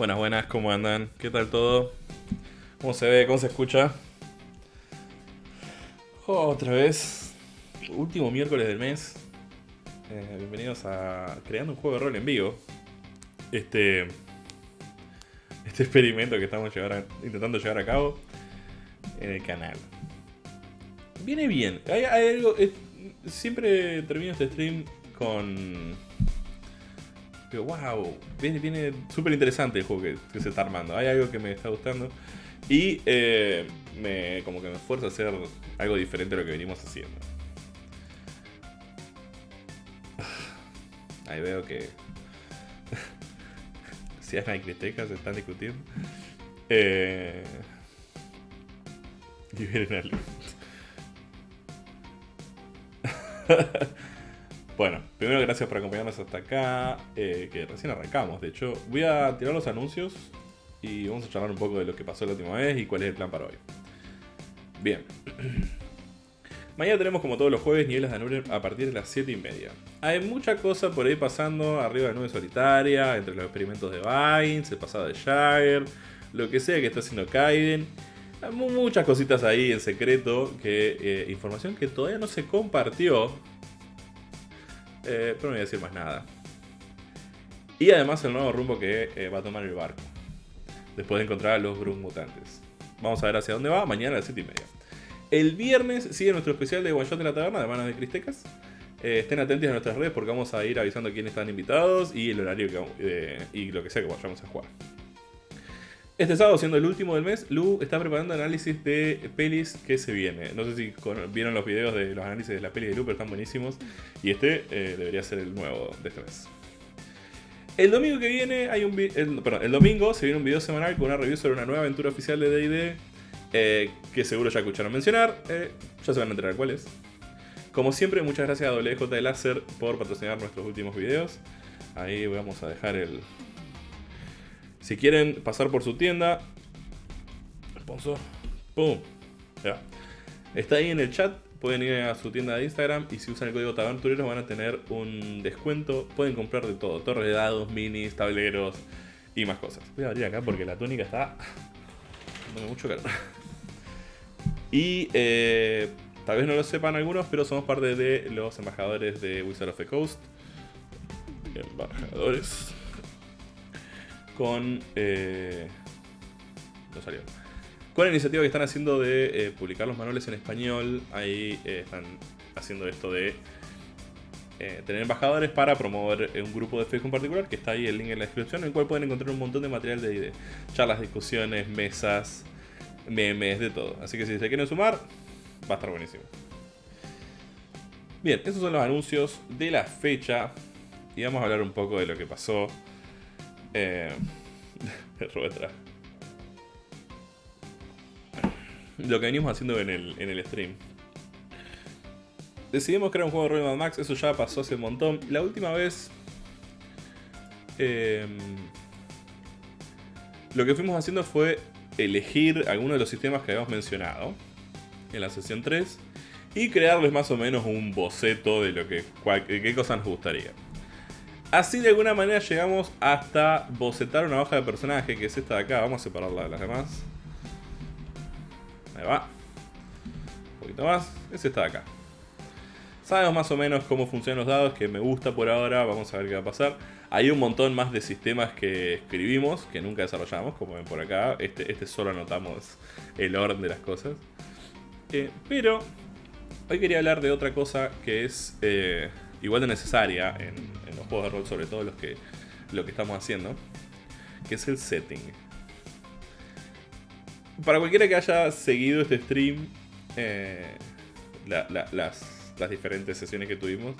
Buenas, buenas, ¿cómo andan? ¿Qué tal todo? ¿Cómo se ve? ¿Cómo se escucha? Otra vez, último miércoles del mes. Eh, bienvenidos a Creando un juego de rol en vivo. Este, este experimento que estamos intentando llevar a cabo en el canal. Viene bien. Hay, algo. siempre termino este stream con pero wow, viene, viene súper interesante el juego que, se está armando. Hay algo que me está gustando. Y eh, me, como que me esfuerzo a hacer algo diferente a lo que venimos haciendo. Ahí veo que si hay Cristecas se están discutiendo. Eh, y vienen Bueno, primero gracias por acompañarnos hasta acá, eh, que recién arrancamos. De hecho, voy a tirar los anuncios y vamos a charlar un poco de lo que pasó la última vez y cuál es el plan para hoy. Bien. Mañana tenemos como todos los jueves niveles de Anure a partir de las 7 y media. Hay mucha cosa por ahí pasando arriba de nube solitaria, entre los experimentos de Vines, el pasado de Shire, lo que sea que está haciendo Kaiden. Hay muchas cositas ahí en secreto, que eh, información que todavía no se compartió eh, pero no voy a decir más nada. Y además el nuevo rumbo que eh, va a tomar el barco. Después de encontrar a los Grun mutantes. Vamos a ver hacia dónde va mañana a las 7 y media. El viernes sigue nuestro especial de One Shot de la Taberna de manos de Cristecas. Eh, estén atentos a nuestras redes porque vamos a ir avisando quiénes están invitados y el horario y lo que sea que vayamos a jugar. Este sábado, siendo el último del mes, Lu está preparando análisis de pelis que se viene. No sé si vieron los videos de los análisis de la peli de Lu, pero están buenísimos. Y este eh, debería ser el nuevo de este mes. El domingo que viene hay un el, perdón, el domingo se viene un video semanal con una review sobre una nueva aventura oficial de D&D eh, que seguro ya escucharon mencionar. Eh, ya se van a enterar cuál es. Como siempre, muchas gracias a WJ Láser por patrocinar nuestros últimos videos. Ahí vamos a dejar el, si quieren pasar por su tienda, sponsor, pum, ya. Está ahí en el chat, pueden ir a su tienda de Instagram y si usan el código Tabertureros van a tener un descuento. Pueden comprar de todo, torres de dados, minis, tableros y más cosas. Voy a abrir acá porque la túnica está dándome mucho calor. Y eh, tal vez no lo sepan algunos, pero somos parte de los embajadores de Wizard of the Coast. Embajadores con... Eh, no salió. Con la iniciativa que están haciendo de eh, publicar los manuales en español, ahí eh, están haciendo esto de tener embajadores para promover un grupo de Facebook en particular, que está ahí el link en la descripción, en el cual pueden encontrar un montón de material de, charlas, discusiones, mesas, memes, de todo. Así que si se quieren sumar, va a estar buenísimo. Bien, estos son los anuncios de la fecha. Y vamos a hablar un poco de lo que pasó eh, Lo que venimos haciendo en el, en el stream. Decidimos crear un juego de rol Max, eso ya pasó hace un montón. La última vez... Em, lo que fuimos haciendo fue elegir algunos de los sistemas que habíamos mencionado en la sesión 3 y crearles más o menos un boceto de lo que qué cosas nos gustaría. Así de alguna manera llegamos hasta bocetar una hoja de personaje, que es esta de acá. Vamos a separarla de las demás. Ahí va. Un poquito más. Es esta de acá. Sabemos más o menos cómo funcionan los dados, que me gusta por ahora. Vamos a ver qué va a pasar. Hay un montón más de sistemas que escribimos, que nunca desarrollamos, como ven por acá. Este, este solo anotamos el orden de las cosas. Eh, pero hoy quería hablar de otra cosa que es eh, igual de necesaria en, juegos de rol, sobre todo los que, lo que estamos haciendo, que es el setting. Para cualquiera que haya seguido este stream, eh, las, diferentes sesiones que tuvimos,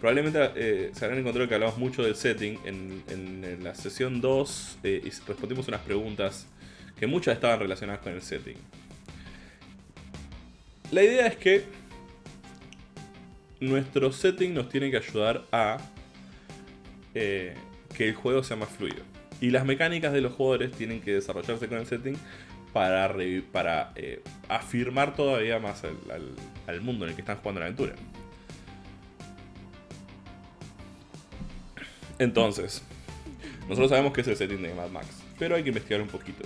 probablemente eh, se habrán encontrado que hablamos mucho del setting. En, la sesión 2 eh, respondimos unas preguntas que muchas estaban relacionadas con el setting. La idea es que nuestro setting nos tiene que ayudar a eh, que el juego sea más fluido. Y las mecánicas de los jugadores tienen que desarrollarse con el setting para, para eh, afirmar todavía más al, mundo en el que están jugando la aventura. Entonces, Nosotros sabemos que es el setting de Mad Max, pero hay que investigar un poquito.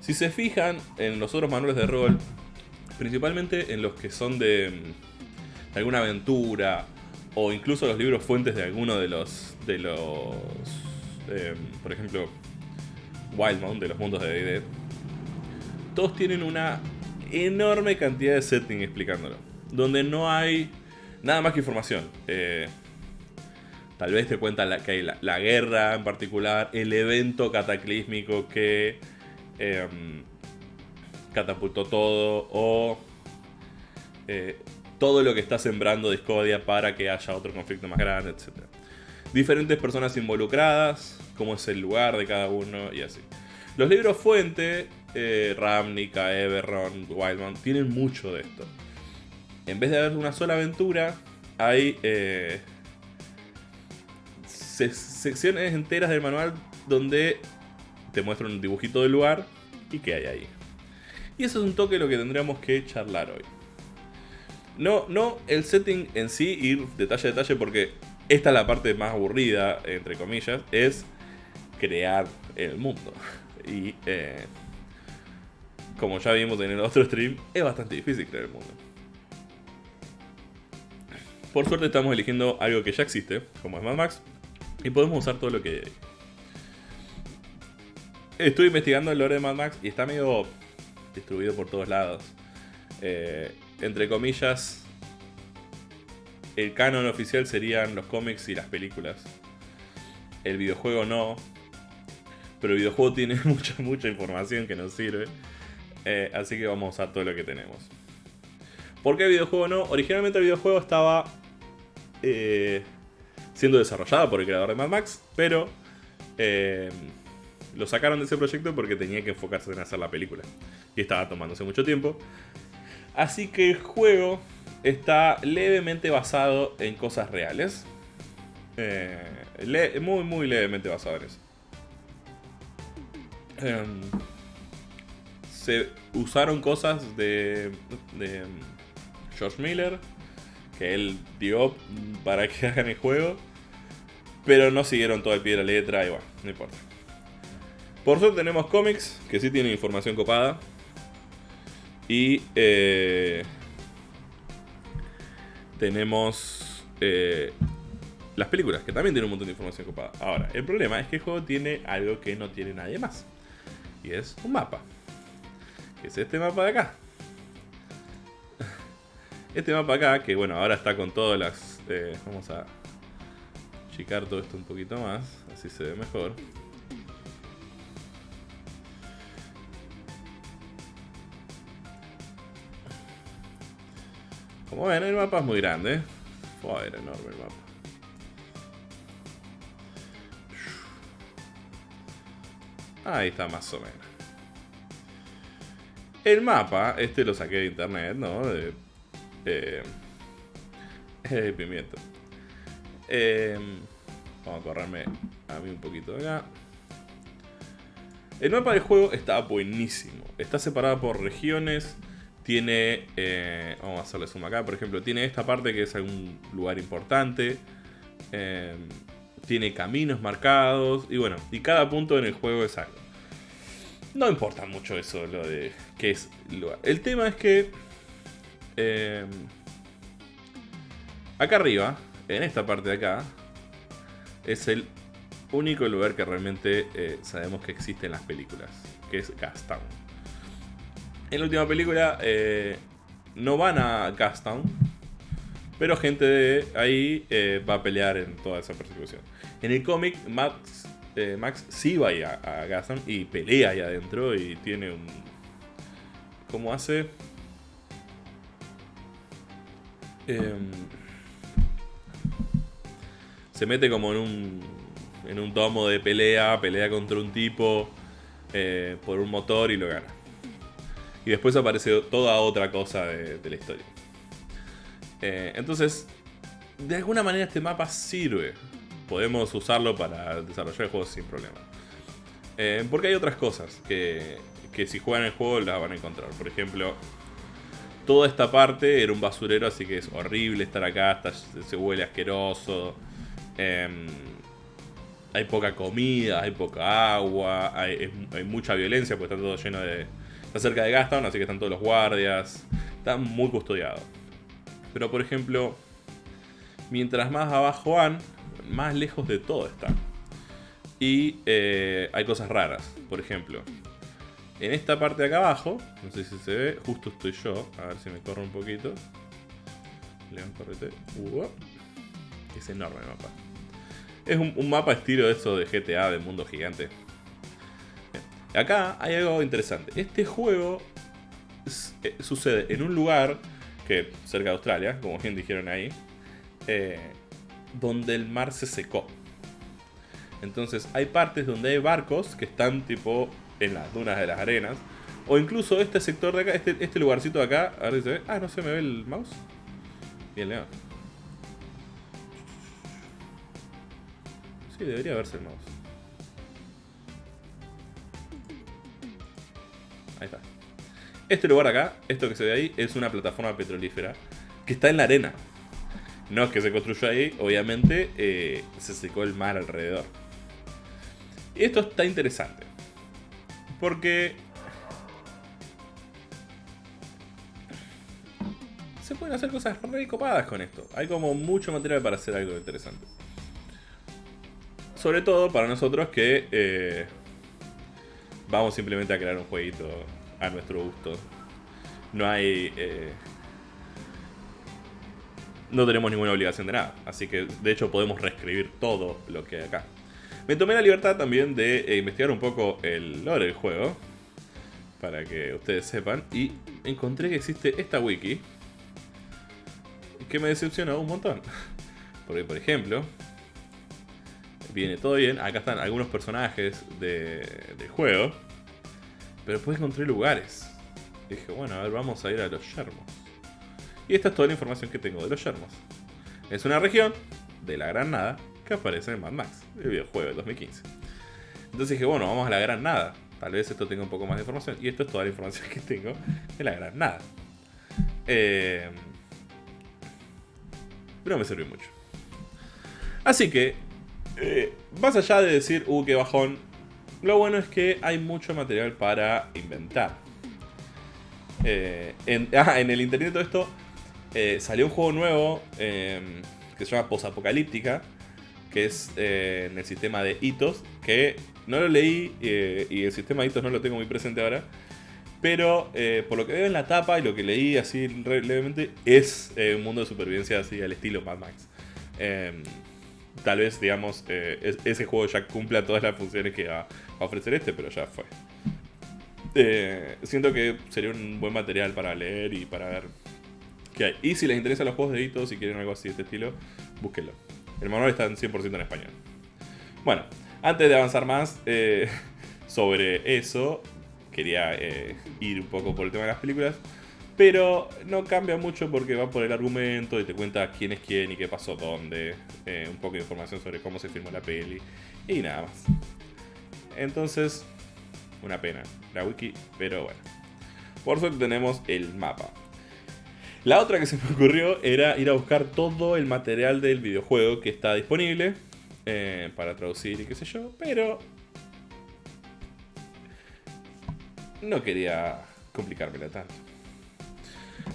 Si se fijan en los otros manuales de rol, principalmente en los que son de, alguna aventura o incluso los libros fuentes de alguno de los de los em, por ejemplo Wildmount de los mundos de D&D todos tienen una enorme cantidad de setting explicándolo donde no hay nada más que información. Eh, tal vez te cuentan que hay la, guerra en particular el evento cataclísmico que em, catapultó todo o eh, todo lo que está sembrando Discordia para que haya otro conflicto más grande, etc. Diferentes personas involucradas, cómo es el lugar de cada uno y así. Los libros fuente, eh, Ravnica, Everron, Wildman, tienen mucho de esto. En vez de haber una sola aventura, hay eh, secciones enteras del manual donde te muestran un dibujito del lugar y qué hay ahí. Y eso es un toque de lo que tendríamos que charlar hoy. No, no el setting en sí, ir detalle a detalle, porque esta es la parte más aburrida, entre comillas, es crear el mundo. Y eh, como ya vimos en el otro stream, es bastante difícil crear el mundo. Por suerte estamos eligiendo algo que ya existe, como es Mad Max, y podemos usar todo lo que hay. Estuve investigando el lore de Mad Max y está medio distribuido por todos lados. Eh, entre comillas, el canon oficial serían los cómics y las películas. El videojuego no. Pero el videojuego tiene mucha, mucha información que nos sirve. Eh, así que vamos a todo lo que tenemos. ¿Por qué videojuego no? Originalmente el videojuego estaba eh, siendo desarrollado por el creador de Mad Max, pero eh, lo sacaron de ese proyecto porque tenía que enfocarse en hacer la película. Y estaba tomándose mucho tiempo. Así que el juego está levemente basado en cosas reales. Eh, muy, muy levemente basado en eso. Em, se usaron cosas de, de George Miller que él dio para que hagan el juego. Pero no siguieron todo el pie de la letra y bueno, no importa. Por suerte tenemos cómics que sí tienen información copada. Y eh, tenemos eh, las películas, que también tienen un montón de información copada. Ahora, el problema es que el juego tiene algo que no tiene nadie más. Y es un mapa. Que es este mapa de acá. Este mapa acá, que bueno, ahora está con todas las... Eh, vamos a achicar todo esto un poquito más, así se ve mejor. Como ven, el mapa es muy grande. Fue enorme el mapa. Ahí está más o menos. El mapa, este lo saqué de internet, ¿no? De, eh, pimiento. Eh, vamos a correrme a mí un poquito de acá. El mapa del juego está buenísimo. Está separado por regiones tiene, eh, vamos a hacerle zoom acá, por ejemplo, tiene esta parte que es algún lugar importante. Em, tiene caminos marcados. Y bueno, y cada punto en el juego es algo. No importa mucho eso, lo de qué es lugar. El tema es que... Em, acá arriba, en esta parte de acá, es el único lugar que realmente eh, sabemos que existe en las películas, que es Gastown. En la última película eh, no van a Gastown, pero gente de ahí eh, va a pelear en toda esa persecución. En el cómic, Max, eh, Max sí va a, Gastown y pelea ahí adentro y tiene un... ¿Cómo hace? Em, se mete como en un, en un domo de pelea, pelea contra un tipo por un motor y lo gana. Y después aparece toda otra cosa de, la historia. Eh, entonces, de alguna manera este mapa sirve. Podemos usarlo para desarrollar juegos sin problema. Eh, porque hay otras cosas que, que si juegan el juego las van a encontrar. Por ejemplo, toda esta parte era un basurero, así que es horrible estar acá, se huele asqueroso. Em, hay poca comida, hay poca agua, hay, mucha violencia porque está todo lleno de... Está cerca de Gastown, así que están todos los guardias. Está muy custodiado. Pero por ejemplo, mientras más abajo van, más lejos de todo está. Y eh, hay cosas raras. Por ejemplo, en esta parte de acá abajo, no sé si se ve, justo estoy yo. A ver si me corro un poquito. León, correte. es enorme el mapa. Es un, mapa estilo eso de GTA, de mundo gigante. Acá hay algo interesante. Este juego eh, sucede en un lugar que cerca de Australia, como bien dijeron ahí, eh, donde el mar se secó. Entonces hay partes donde hay barcos que están tipo en las dunas de las arenas. O incluso este sector de acá, este, este lugarcito de acá, a ver si se ve. Ah, no se me ve el mouse. Bien, León. Sí, debería verse el mouse. Ahí está. Este lugar acá, esto que se ve ahí, es una plataforma petrolífera que está en la arena. No es que se construyó ahí, obviamente eh, se secó el mar alrededor. Y esto está interesante. Porque... Se pueden hacer cosas re copadas con esto. Hay como mucho material para hacer algo interesante. Sobre todo para nosotros que eh, vamos simplemente a crear un jueguito a nuestro gusto. No hay... Eh, no tenemos ninguna obligación de nada. Así que de hecho podemos reescribir todo lo que hay acá. Me tomé la libertad también de eh, investigar un poco el lore del juego. Para que ustedes sepan. Y encontré que existe esta wiki. Que me decepcionó un montón. Porque por ejemplo, viene todo bien. Acá están algunos personajes del juego. Pero después encontré lugares. dije, bueno, a ver, vamos a ir a los yermos. Y esta es toda la información que tengo de los yermos. Es una región de la Gran Nada que aparece en Mad Max, el videojuego del 2015. Entonces dije, bueno, vamos a la Gran Nada. Tal vez esto tenga un poco más de información. Y esto es toda la información que tengo de la Gran Nada. Eh, pero me sirvió mucho. Así que eh, más allá de decir, uh, qué bajón, lo bueno es que hay mucho material para inventar. Eh, en, ah, en, el internet todo esto eh, salió un juego nuevo em, que se llama Posapocalíptica, que es en el sistema de hitos, que no lo leí y el sistema de hitos no lo tengo muy presente ahora. Pero por lo que veo en la tapa y lo que leí así levemente, es un mundo de supervivencia así al estilo Mad Max. Em, tal vez, digamos, eh, ese juego ya cumpla todas las funciones que va a ofrecer este, pero ya fue. Eh, siento que sería un buen material para leer y para ver qué hay. Y si les interesan los juegos de hitos, si quieren algo así de este estilo, búsquenlo. El manual está en 100% en español. Bueno, antes de avanzar más eh, sobre eso, quería ir un poco por el tema de las películas. Pero no cambia mucho porque va por el argumento y te cuenta quién es quién y qué pasó dónde. Eh, un poco de información sobre cómo se filmó la peli. Y nada más. Entonces, una pena la wiki, pero bueno. Por suerte tenemos el mapa. La otra que se me ocurrió era ir a buscar todo el material del videojuego que está disponible eh, para traducir y qué sé yo, pero no quería complicármela tanto.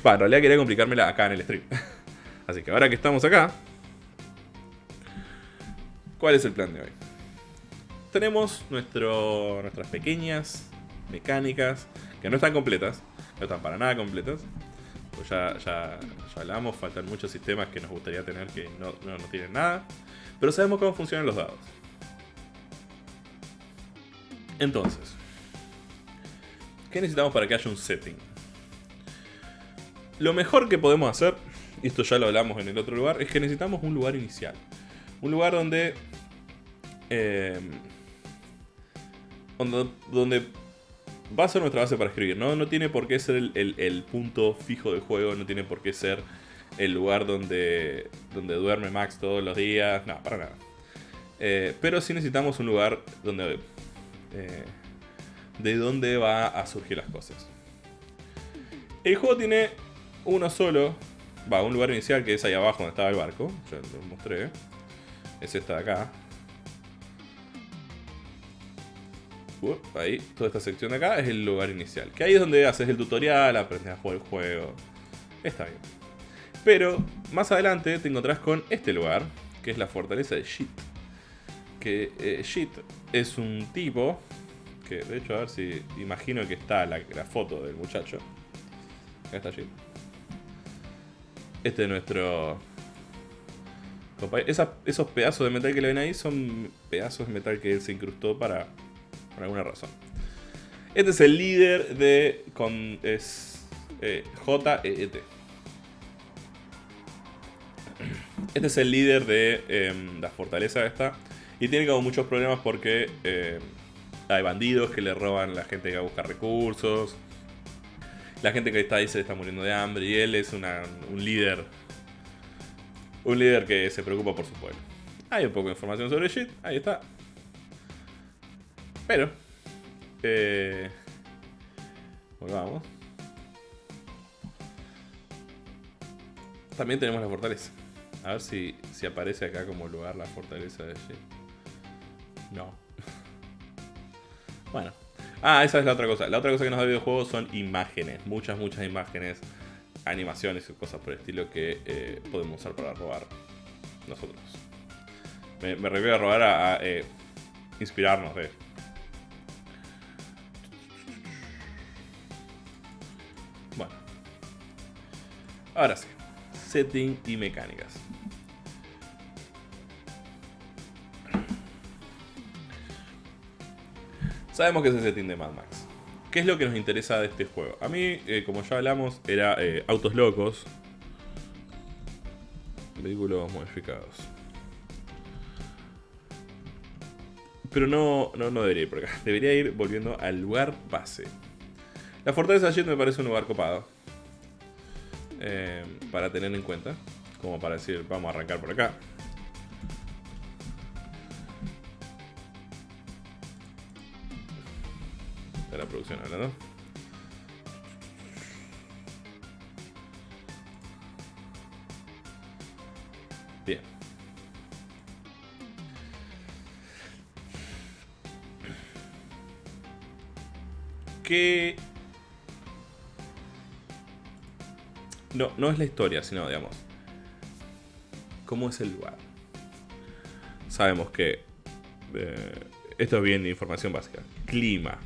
Va, en realidad quería complicármela acá en el stream. Así que ahora que estamos acá, ¿cuál es el plan de hoy? Tenemos nuestro, nuestras pequeñas mecánicas, que no están completas, no están para nada completas. Pues ya, ya, ya hablamos, faltan muchos sistemas que nos gustaría tener que no, no, no tienen nada. Pero sabemos cómo funcionan los dados. Entonces, ¿qué necesitamos para que haya un setting? Lo mejor que podemos hacer, y esto ya lo hablamos en el otro lugar, es que necesitamos un lugar inicial. Un lugar donde... Em, donde, va a ser nuestra base para escribir, ¿no? No tiene por qué ser el, punto fijo del juego, no tiene por qué ser el lugar donde, donde duerme Max todos los días, no, para nada. Eh, pero sí necesitamos un lugar donde... Eh, de donde va a surgir las cosas. El juego tiene uno solo. Va, un lugar inicial que es ahí abajo donde estaba el barco. Ya lo mostré. Es esta de acá. ahí, toda esta sección de acá es el lugar inicial. Que ahí es donde haces el tutorial, aprendes a jugar el juego. Está bien. Pero más adelante te encontrás con este lugar, que es la fortaleza de Shit. Que eh, Shit es un tipo, que de hecho a ver si imagino que está la, foto del muchacho. Acá está Shit. Este es nuestro... esos pedazos de metal que le ven ahí son pedazos de metal que él se incrustó para, por alguna razón. Este es el líder de... Con, es eh, J-E-E-T. Este es el líder de em, la fortaleza esta. Y tiene como muchos problemas porque em, hay bandidos que le roban a la gente que va a buscar recursos. La gente que está ahí se está muriendo de hambre. Y él es un líder. Un líder que se preocupa por su pueblo. Hay un poco de información sobre Shit. Ahí está. Pero. Eh, volvamos. También tenemos la fortaleza. A ver si, si aparece acá como lugar la fortaleza de Shit. No. bueno. Ah, esa es la otra cosa. La otra cosa que nos da el videojuego son imágenes. Muchas, muchas imágenes. Animaciones y cosas por el estilo que eh, podemos usar para robar nosotros. Me, me refiero a robar a, eh, inspirarnos de. Bueno. Ahora sí. Setting y mecánicas. Sabemos que es el setting de Mad Max. ¿Qué es lo que nos interesa de este juego? A mí, eh, como ya hablamos, era eh, autos locos. Vehículos modificados. Pero no, no, no debería ir por acá. Debería ir volviendo al lugar base. La fortaleza Jet me parece un lugar copado. Eh, para tener en cuenta. Como para decir, vamos a arrancar por acá. Producción. Bien. ¿Qué No, no es la historia, sino, digamos, cómo es el lugar. Sabemos que eh, esto es bien información básica. Clima.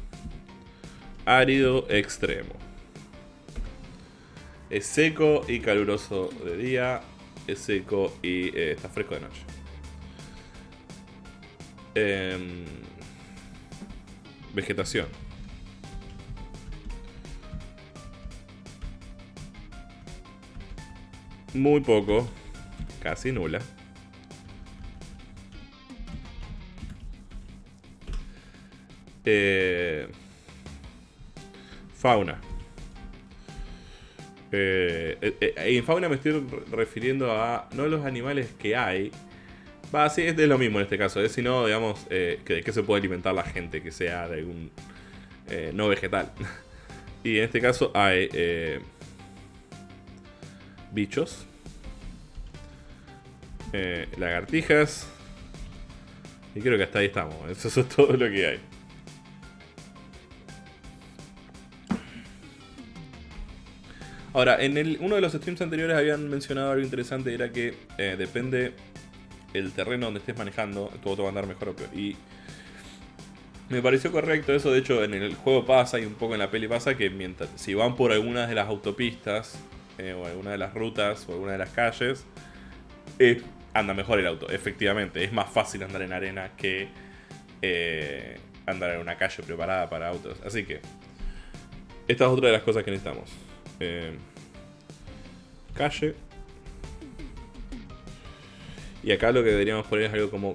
Árido extremo. Es seco y caluroso de día. Es seco y eh, está fresco de noche. Em, vegetación. Muy poco, casi nula. Eh, fauna. Eh, eh, en fauna me estoy refiriendo a no los animales que hay. Va, sí, es lo mismo en este caso, es sino, digamos, que de qué se puede alimentar la gente que sea de algún no vegetal. y en este caso hay bichos, eh, lagartijas, y creo que hasta ahí estamos. Eso es todo lo que hay. Ahora, en el, uno de los streams anteriores habían mencionado algo interesante, era que eh, depende el terreno donde estés manejando, todo te va a andar mejor o peor. Y me pareció correcto eso, de hecho en el juego pasa y un poco en la peli pasa que mientras si van por algunas de las autopistas eh, o alguna de las rutas o alguna de las calles, anda mejor el auto, efectivamente. Es más fácil andar en arena que eh, andar en una calle preparada para autos. Así que, esta es otra de las cosas que necesitamos. Calle. Y acá lo que deberíamos poner es algo como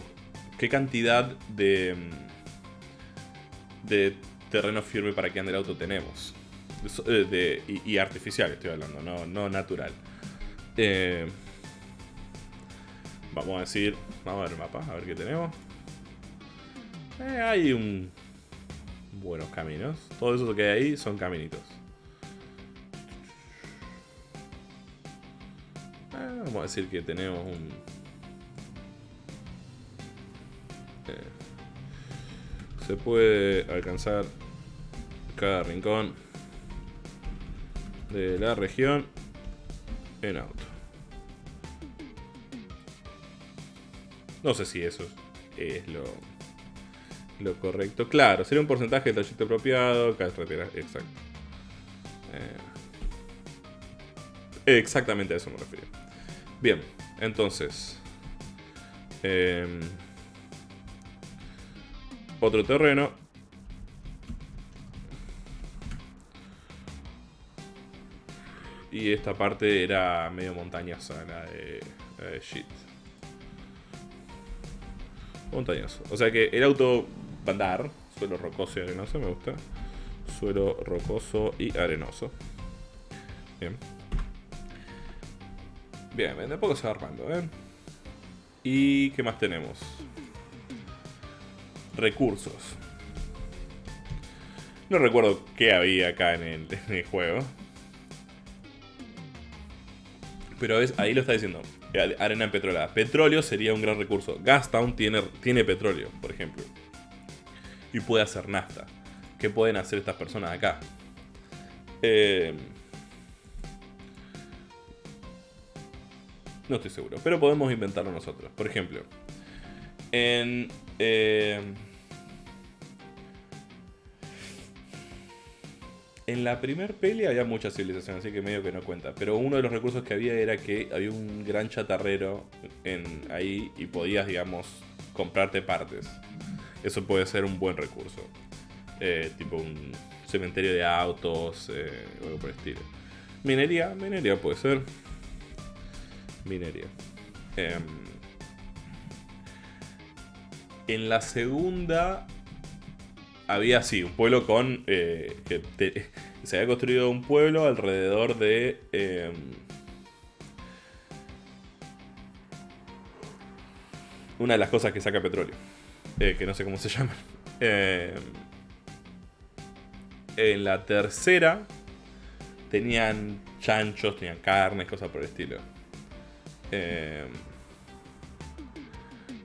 qué cantidad de, de terreno firme para que ande el auto tenemos. Eh, y, artificial estoy hablando, no, natural. Eh, vamos a decir, vamos a ver el mapa, a ver qué tenemos. Eh, hay un buenos caminos. Todo eso que hay ahí son caminitos. Vamos a decir que tenemos un... se puede alcanzar cada rincón de la región en auto. No sé si eso es lo, lo correcto. Claro, sería un porcentaje de trayecto apropiado, carretera, exacto. Eh, exactamente a eso me refiero. Bien, entonces. Em, otro terreno. Y esta parte era medio montañosa, la de, la de. Montañoso. O sea que el auto va a andar. Suelo rocoso y arenoso, me gusta. Suelo rocoso y arenoso. Bien. Bien, de poco se va armando, ¿eh? ¿Y qué más tenemos? Recursos. No recuerdo qué había acá en el, juego. Pero es, ahí lo está diciendo. Arena en petrolada. Petróleo sería un gran recurso. Gastown tiene, tiene petróleo, por ejemplo. Y puede hacer nafta. ¿Qué pueden hacer estas personas acá? Eh, no estoy seguro. Pero podemos inventarlo nosotros. Por ejemplo. En... Eh, En la primer peli había mucha civilización, así que medio que no cuenta. Pero uno de los recursos que había era que había un gran chatarrero ahí y podías, digamos, comprarte partes. Eso puede ser un buen recurso. Eh, tipo un cementerio de autos eh, algo por el estilo. Minería, minería puede ser. Minería. Em, en la segunda había sí, un pueblo con. Eh, que se había construido un pueblo alrededor de. Em, una de las cosas que saca petróleo. Eh, que no sé cómo se llama. Em, en la tercera tenían chanchos, tenían carnes, cosas por el estilo. Em,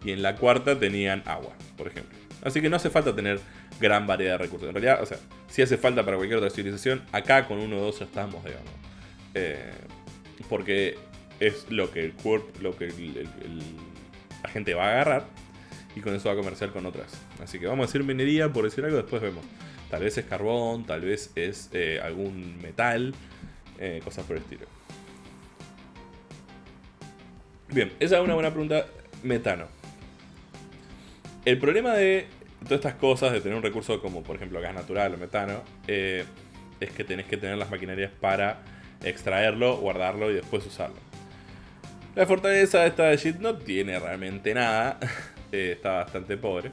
y en la cuarta tenían agua, por ejemplo. Así que no hace falta tener gran variedad de recursos. En realidad, o sea, si hace falta para cualquier otra civilización, acá con uno o dos estamos, digamos. Eh, porque es lo que el cuerpo, lo que la gente va a agarrar y con eso va a comerciar con otras. Así que vamos a decir minería, por decir algo, después vemos. Tal vez es carbón, tal vez es eh, algún metal, eh, cosas por el estilo. Bien, esa es una buena pregunta. Metano. El problema de todas estas cosas de tener un recurso como por ejemplo gas natural o metano, eh, es que tenés que tener las maquinarias para extraerlo, guardarlo y después usarlo. La fortaleza de esta de Shit no tiene realmente nada, eh, está bastante pobre.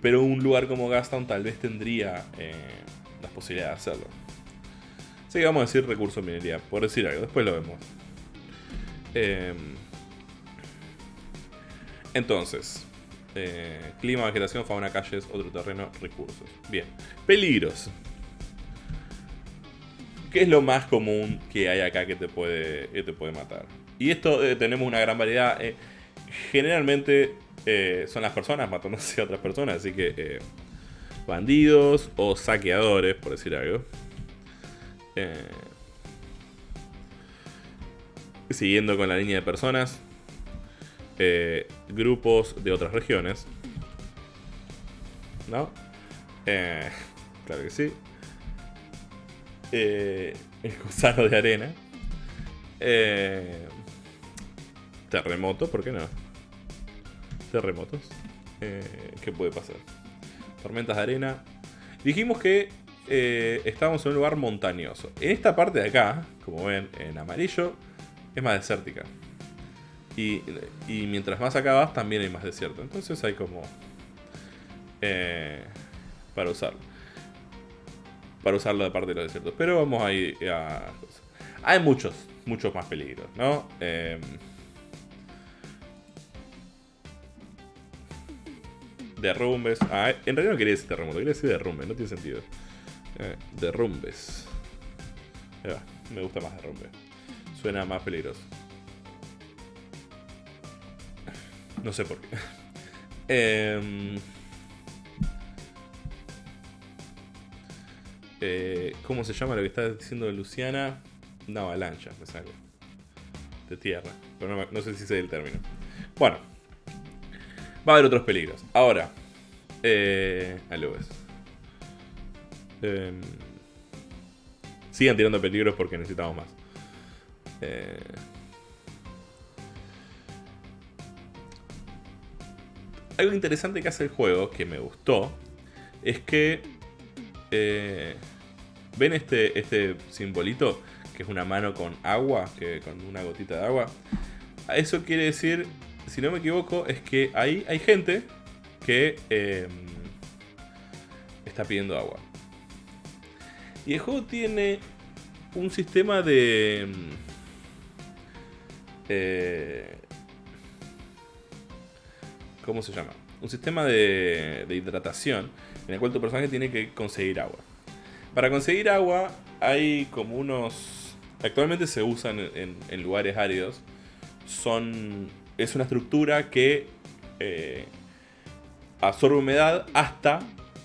Pero un lugar como Gastown tal vez tendría eh, las posibilidades de hacerlo. Así que vamos a decir recurso minería, por decir algo, después lo vemos. Em, entonces, eh, clima, vegetación, fauna, calles, otro terreno, recursos. Bien. Peligros. ¿Qué es lo más común que hay acá que te puede, te puede matar? Y esto eh, tenemos una gran variedad. Eh, generalmente son las personas matándose a otras personas, así que bandidos o saqueadores, por decir algo. siguiendo con la línea de personas, eh, grupos de otras regiones. ¿No? Eh, claro que sí. Eh, el gusano de arena. terremoto, ¿por qué no? Terremotos. ¿Qué puede pasar? Tormentas de arena. Dijimos que estábamos en un lugar montañoso. En esta parte de acá, como ven en amarillo, es más desértica. Y, mientras más acabas también hay más desierto. Entonces hay como... Eh, para usarlo. Para usarlo de parte de los desiertos. Pero vamos a ir a... Hay muchos, muchos más peligros, ¿no? Em, derrumbes. Ah, en realidad no quería decir terremoto, quería decir derrumbe, no tiene sentido. Eh, derrumbes. me gusta más derrumbe. Suena más peligroso. No sé por qué. Em, Eh, ¿Cómo se llama lo que está diciendo Luciana? Una avalancha, me sale. De tierra. Pero no, no sé si sé el término. Bueno. Va a haber otros peligros. Ahora. Eh, ahí. Em, sigan tirando peligros porque necesitamos más. Eh, algo interesante que hace el juego, que me gustó, es que... eh, ¿Ven este, este simbolito? Que es una mano con agua, que con una gotita de agua. Eso quiere decir, si no me equivoco, es que ahí hay gente que eh, está pidiendo agua. Y el juego tiene un sistema de... mm, eh, ¿Cómo se llama? Un sistema de, hidratación en el cual tu personaje tiene que conseguir agua. Para conseguir agua hay como unos... Actualmente se usan en, lugares áridos. Son... Es una estructura que eh, absorbe humedad hasta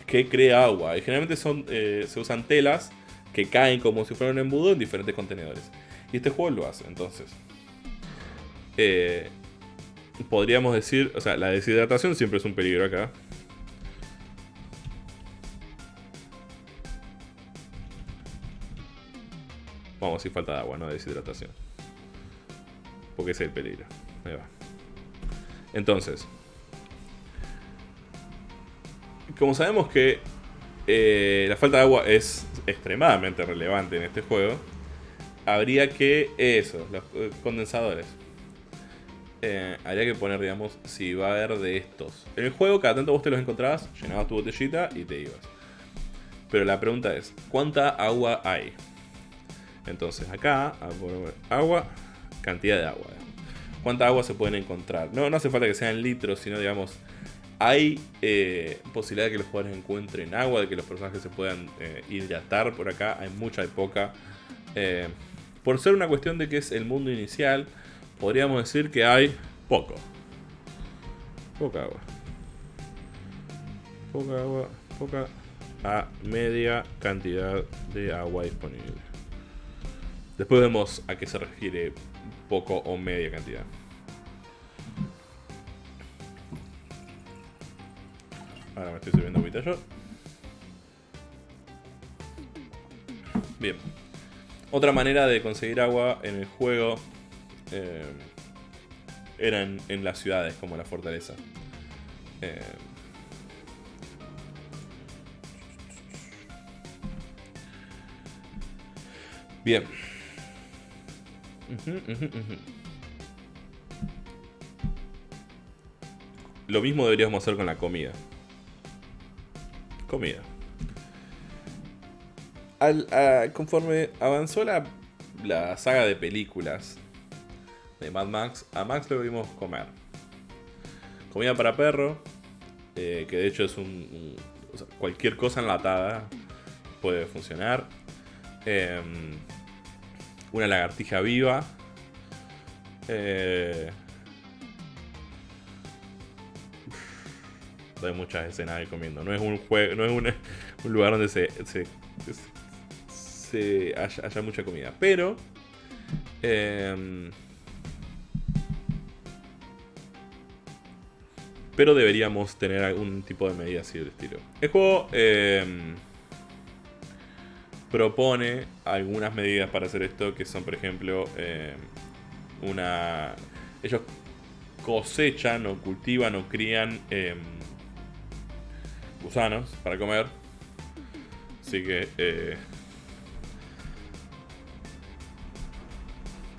que crea agua. Y generalmente son, eh, se usan telas que caen como si fueran un embudo en diferentes contenedores. Y este juego lo hace, entonces. Eh, podríamos decir, o sea, la deshidratación siempre es un peligro acá. Vamos, si falta de agua, no de deshidratación. Porque ese es el peligro. Ahí va. Entonces, como sabemos que eh, la falta de agua es extremadamente relevante en este juego, habría que eso, los eh, condensadores. Eh, habría que poner, digamos, si va a haber de estos. En el juego, cada tanto vos te los encontrabas, llenabas tu botellita y te ibas. Pero la pregunta es, ¿cuánta agua hay? Entonces, acá, agua, cantidad de agua. ¿Cuánta agua se pueden encontrar? No, no hace falta que sean litros, sino, digamos, hay eh, posibilidad de que los jugadores encuentren agua, de que los personajes se puedan eh, hidratar por acá. Hay mucha, hay poca. Por ser una cuestión de que es el mundo inicial, podríamos decir que hay poco. Poca agua. Poca agua, poca a media cantidad de agua disponible. Después vemos a qué se refiere poco o media cantidad. Ahora me estoy subiendo agüita yo. Bien. Otra manera de conseguir agua en el juego eh, era en, las ciudades, como la fortaleza. Eh, bien. Lo mismo deberíamos hacer con la comida. Comida. Al- conforme avanzó la, la saga de películas de Mad Max, a Max lo vimos comer. Comida para perro, eh, que de hecho es un, cualquier cosa enlatada puede funcionar. Em, una lagartija viva. Eh, hay muchas escenas de comiendo. No es un juego, no es un, lugar donde se, se, se haya, haya mucha comida. Pero em, pero deberíamos tener algún tipo de medida así del estilo. El juego em, propone algunas medidas para hacer esto, que son, por ejemplo, em, una... Ellos cosechan o cultivan o crían em, gusanos para comer. Así que... eh,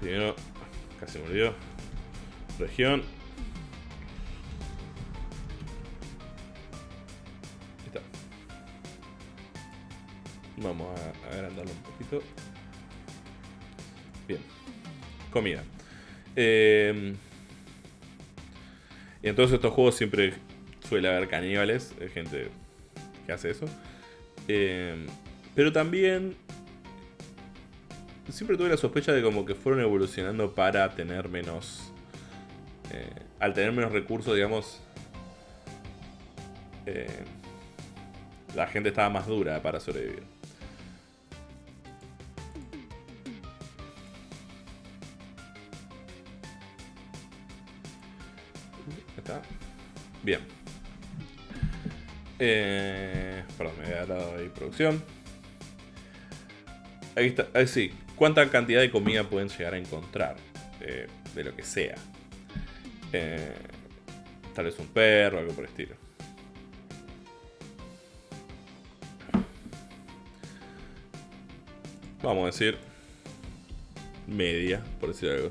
primero, casi me olvidó. Región. Vamos a agrandarlo un poquito. Bien. Comida. Eh, y en todos estos juegos siempre suele haber caníbales, eh, gente que hace eso. Eh, pero también siempre tuve la sospecha de como que fueron evolucionando para tener menos... eh, al tener menos recursos, digamos... eh, la gente estaba más dura para sobrevivir. Bien. Eh, perdón, me había dado ahí producción. Ahí está. Ahí sí. ¿Cuánta cantidad de comida pueden llegar a encontrar? Eh, de lo que sea. Eh, tal vez un perro, algo por el estilo. Vamos a decir media, por decir algo.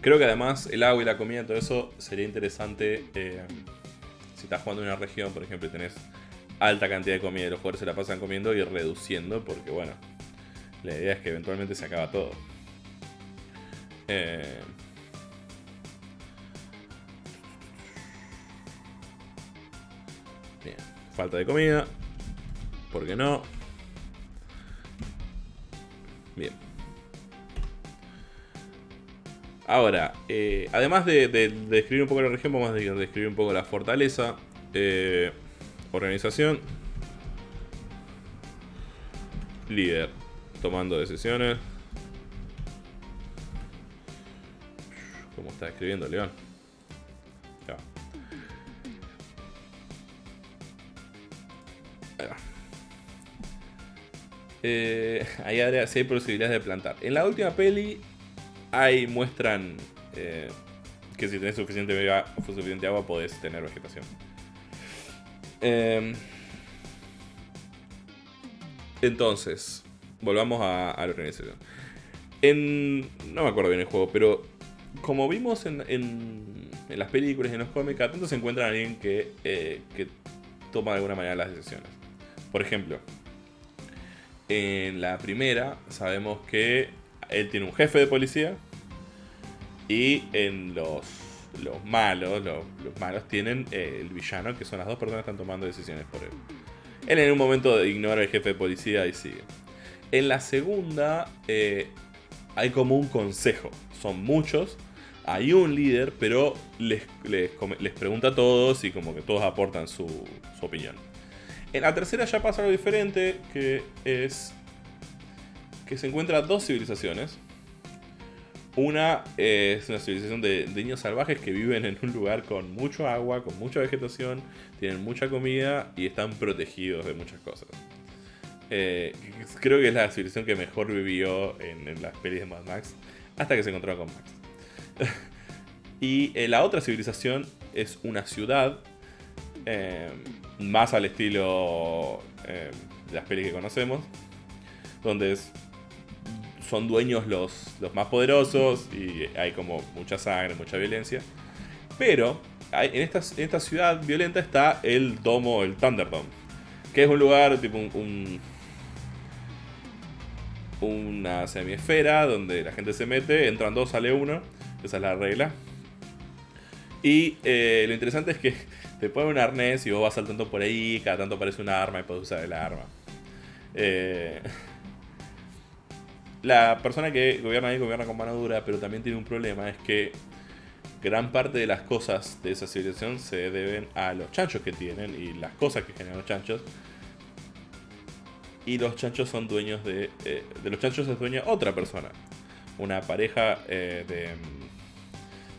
Creo que además el agua y la comida, todo eso sería interesante eh, si estás jugando en una región, por ejemplo, y tenés alta cantidad de comida y los jugadores se la pasan comiendo y reduciendo, porque bueno, la idea es que eventualmente se acaba todo. Eh, falta de comida. ¿Por qué no? Bien. Ahora, eh, además de, describir un poco la región, vamos a describir un poco la fortaleza. Eh, organización. Líder. Tomando decisiones. ¿Cómo está escribiendo León? Ya. Ahí va. Eh, si hay posibilidades de plantar. En la última peli ahí muestran eh, que si tenés suficiente, suficiente agua podés tener vegetación. Em, entonces, volvamos a, la organización. En, no me acuerdo bien el juego, pero como vimos en, las películas y en los cómics, tanto se encuentra alguien que, eh, que toma de alguna manera las decisiones. Por ejemplo, en la primera sabemos que él tiene un jefe de policía. Y en los, los malos, los, malos tienen eh, el villano, que son las dos personas que están tomando decisiones por él. Él en un momento ignora al jefe de policía y sigue. En la segunda eh, hay como un consejo. Son muchos. Hay un líder, pero les, les, pregunta a todos y como que todos aportan su, su opinión. En la tercera ya pasa algo diferente, que es que se encuentran dos civilizaciones. Una es una civilización de, niños salvajes que viven en un lugar con mucho agua, con mucha vegetación, tienen mucha comida y están protegidos de muchas cosas. Eh, creo que es la civilización que mejor vivió en, las pelis de Mad Max, hasta que se encontró con Max. y eh, la otra civilización es una ciudad, eh, más al estilo de las pelis que conocemos, donde es son dueños los, los más poderosos y hay como mucha sangre, mucha violencia. Pero en, esta, en esta ciudad violenta está el domo, el Thunderdome, que es un lugar tipo un, una semiesfera donde la gente se mete, entran dos, sale uno, esa es la regla. Y eh, lo interesante es que te ponen un arnés y vos vas saltando por ahí, cada tanto aparece un arma y puedes usar el arma. Eh, la persona que gobierna ahí gobierna con mano dura, pero también tiene un problema, es que gran parte de las cosas de esa civilización se deben a los chanchos que tienen y las cosas que generan los chanchos. Y los chanchos son dueños de... Eh, de los chanchos es dueña otra persona. Una pareja eh, de,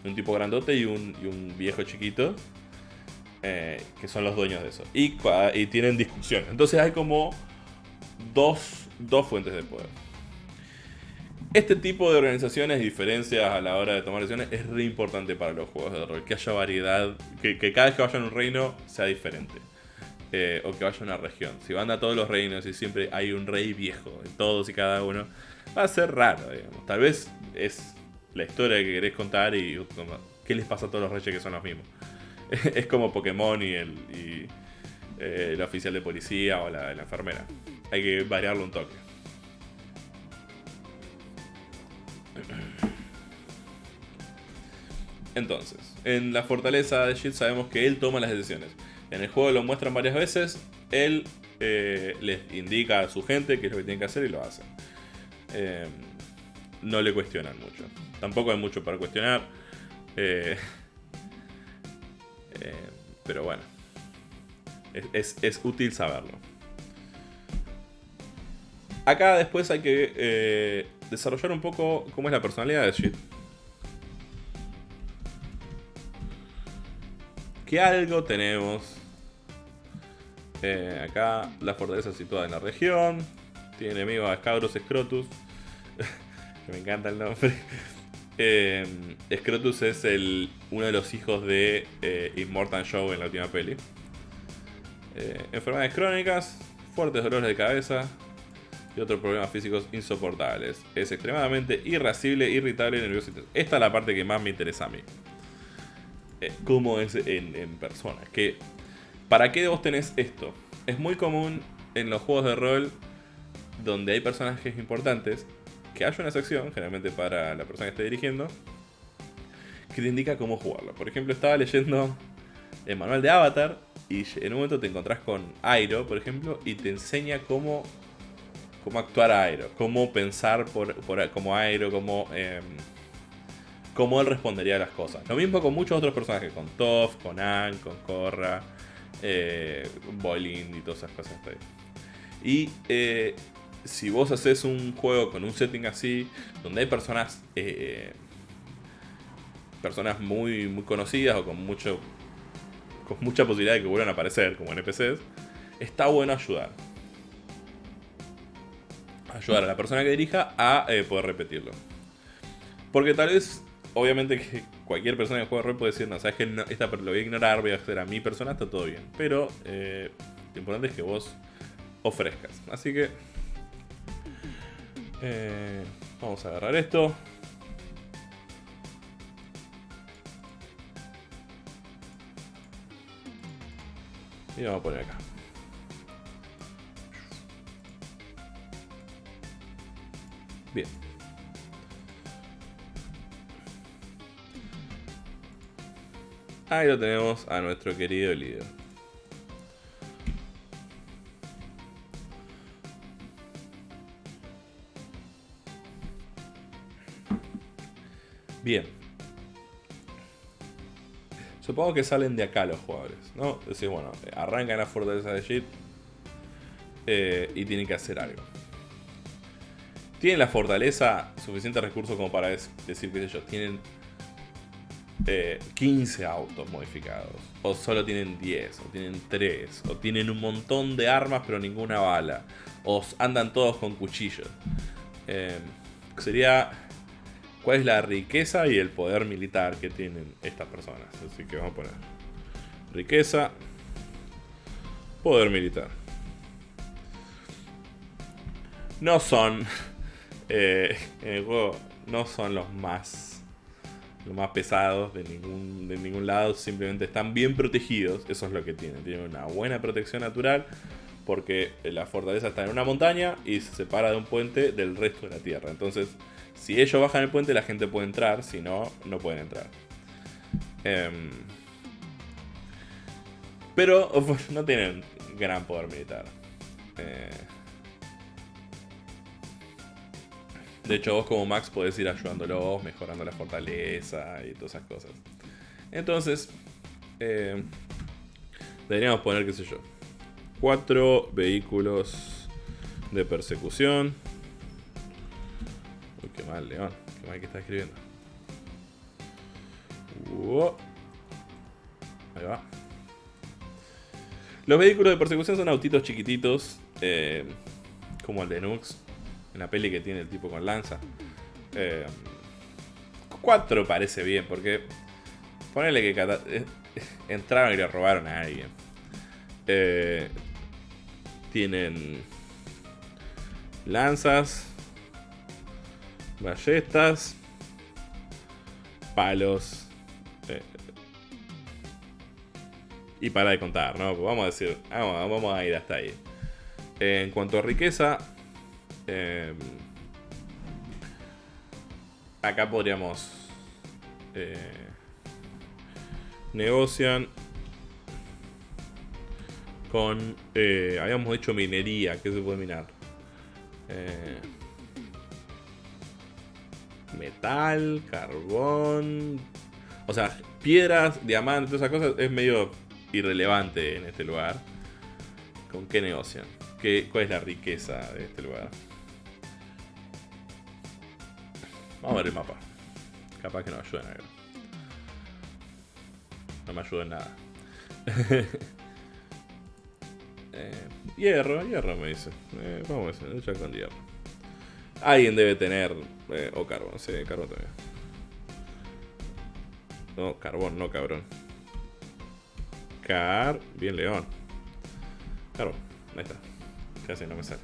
un tipo grandote y un, y un viejo chiquito. Eh, que son los dueños de eso. Y, y tienen discusión. Entonces hay como dos, dos fuentes de poder. Este tipo de organizaciones y diferencias a la hora de tomar decisiones es re importante para los juegos de rol. Que haya variedad, que, cada vez que vaya a un reino sea diferente. Eh, o que vaya a una región. Si van a todos los reinos y siempre hay un rey viejo en todos y cada uno, va a ser raro, digamos. Tal vez es la historia que querés contar y qué les pasa a todos los reyes que son los mismos. es como Pokémon y el, eh, el oficial de policía o la enfermera. Hay que variarlo un toque. Entonces, en la fortaleza de Shield sabemos que él toma las decisiones. En el juego lo muestran varias veces. Él eh, les indica a su gente qué es lo que tienen que hacer y lo hacen. Eh, no le cuestionan mucho. Tampoco hay mucho para cuestionar. Eh, pero bueno. es útil saberlo. Acá después hay que eh, desarrollar un poco cómo es la personalidad de Shit. Que algo tenemos. Eh, acá la fortaleza situada en la región. Tiene enemigos a Scabros Scrotus. que me encanta el nombre. Eh, Scrotus es el, uno de los hijos de eh, Immortal Show en la última peli. Enfermedades crónicas, fuertes dolores de cabeza y otros problemas físicos insoportables. Es extremadamente irascible, irritable y nervioso. Esta es la parte que más me interesa a mí. Cómo es en, persona. Que, ¿Para qué vos tenés esto? Es muy común en los juegos de rol donde hay personajes importantes que haya una sección, generalmente para la persona que esté dirigiendo, que te indica cómo jugarlo. Por ejemplo, estaba leyendo el manual de Avatar y en un momento te encontrás con Airo, por ejemplo, y te enseña cómo, cómo actuar a Airo, cómo pensar por- como Airo, cómo, em, cómo él respondería a las cosas. Lo mismo con muchos otros personajes, con Toph, con Anne, con Korra, eh, y todas esas cosas. Y eh, si vos haces un juego con un setting así, donde hay personas eh, personas muy, muy conocidas o con mucho con mucha posibilidad de que vuelvan a aparecer como NPCs, está bueno ayudar. Ayudar a la persona que dirija a eh, poder repetirlo. Porque tal vez, obviamente que cualquier persona que juegue rol puede decir, no, sabes que no, esta lo voy a ignorar, voy a hacer a mi persona, está todo bien. Pero eh, lo importante es que vos ofrezcas. Así que eh, vamos a agarrar esto. Y vamos a poner acá. Bien. Ahí lo tenemos a nuestro querido líder. Bien. Supongo que salen de acá los jugadores, ¿no? Decir, bueno, arrancan la fortaleza de Jit eh, y tienen que hacer algo. Tienen la fortaleza, suficientes recursos como para decir, qué sé yo, tienen eh, 15 autos modificados, o solo tienen 10, o tienen 3, o tienen un montón de armas pero ninguna bala, o andan todos con cuchillos. Eh, sería cuál es la riqueza y el poder militar que tienen estas personas. Así que vamos a poner riqueza, poder militar. No son eh, en el juego no son los más los más pesados de ningún de ningún lado, simplemente están bien protegidos, eso es lo que tienen, tienen una buena protección natural porque la fortaleza está en una montaña y se separa de un puente del resto de la tierra. Entonces, si ellos bajan el puente, la gente puede entrar, si no, no pueden entrar. Em, pero no tienen gran poder militar. Eh, de hecho, vos como Max podés ir ayudándolos, mejorando la fortaleza y todas esas cosas. Entonces, eh, deberíamos poner, qué sé yo, cuatro vehículos de persecución. Uy, qué mal, León. Qué mal que está escribiendo. Ahí va. Los vehículos de persecución son autitos chiquititos, eh, como el de Nux, en la peli que tiene el tipo con lanza. Eh, cuatro parece bien, porque ponele que cata- eh, entraron y le robaron a alguien. Eh, tienen lanzas, ballestas, palos. y para de contar, ¿no? Pues vamos a decir, vamos, vamos a ir hasta ahí. En cuanto a riqueza, eh, acá podríamos... eh, negocian con... eh, habíamos dicho minería, ¿qué se puede minar? Eh, metal, carbón... O sea, piedras, diamantes, esas cosas es medio irrelevante en este lugar. ¿Con qué negocian? ¿Qué, ¿Cuál es la riqueza de este lugar? Vamos a ver el mapa. Capaz que no ayuda en algo. No me ayuda en nada. Eh, hierro, hierro me dice. Eh, vamos a ver, con hierro. Alguien debe tener. Eh, o carbón, sí, carbón también. No, carbón, no cabrón. Car. Bien, león. Carbón, ahí está. Casi no me sale.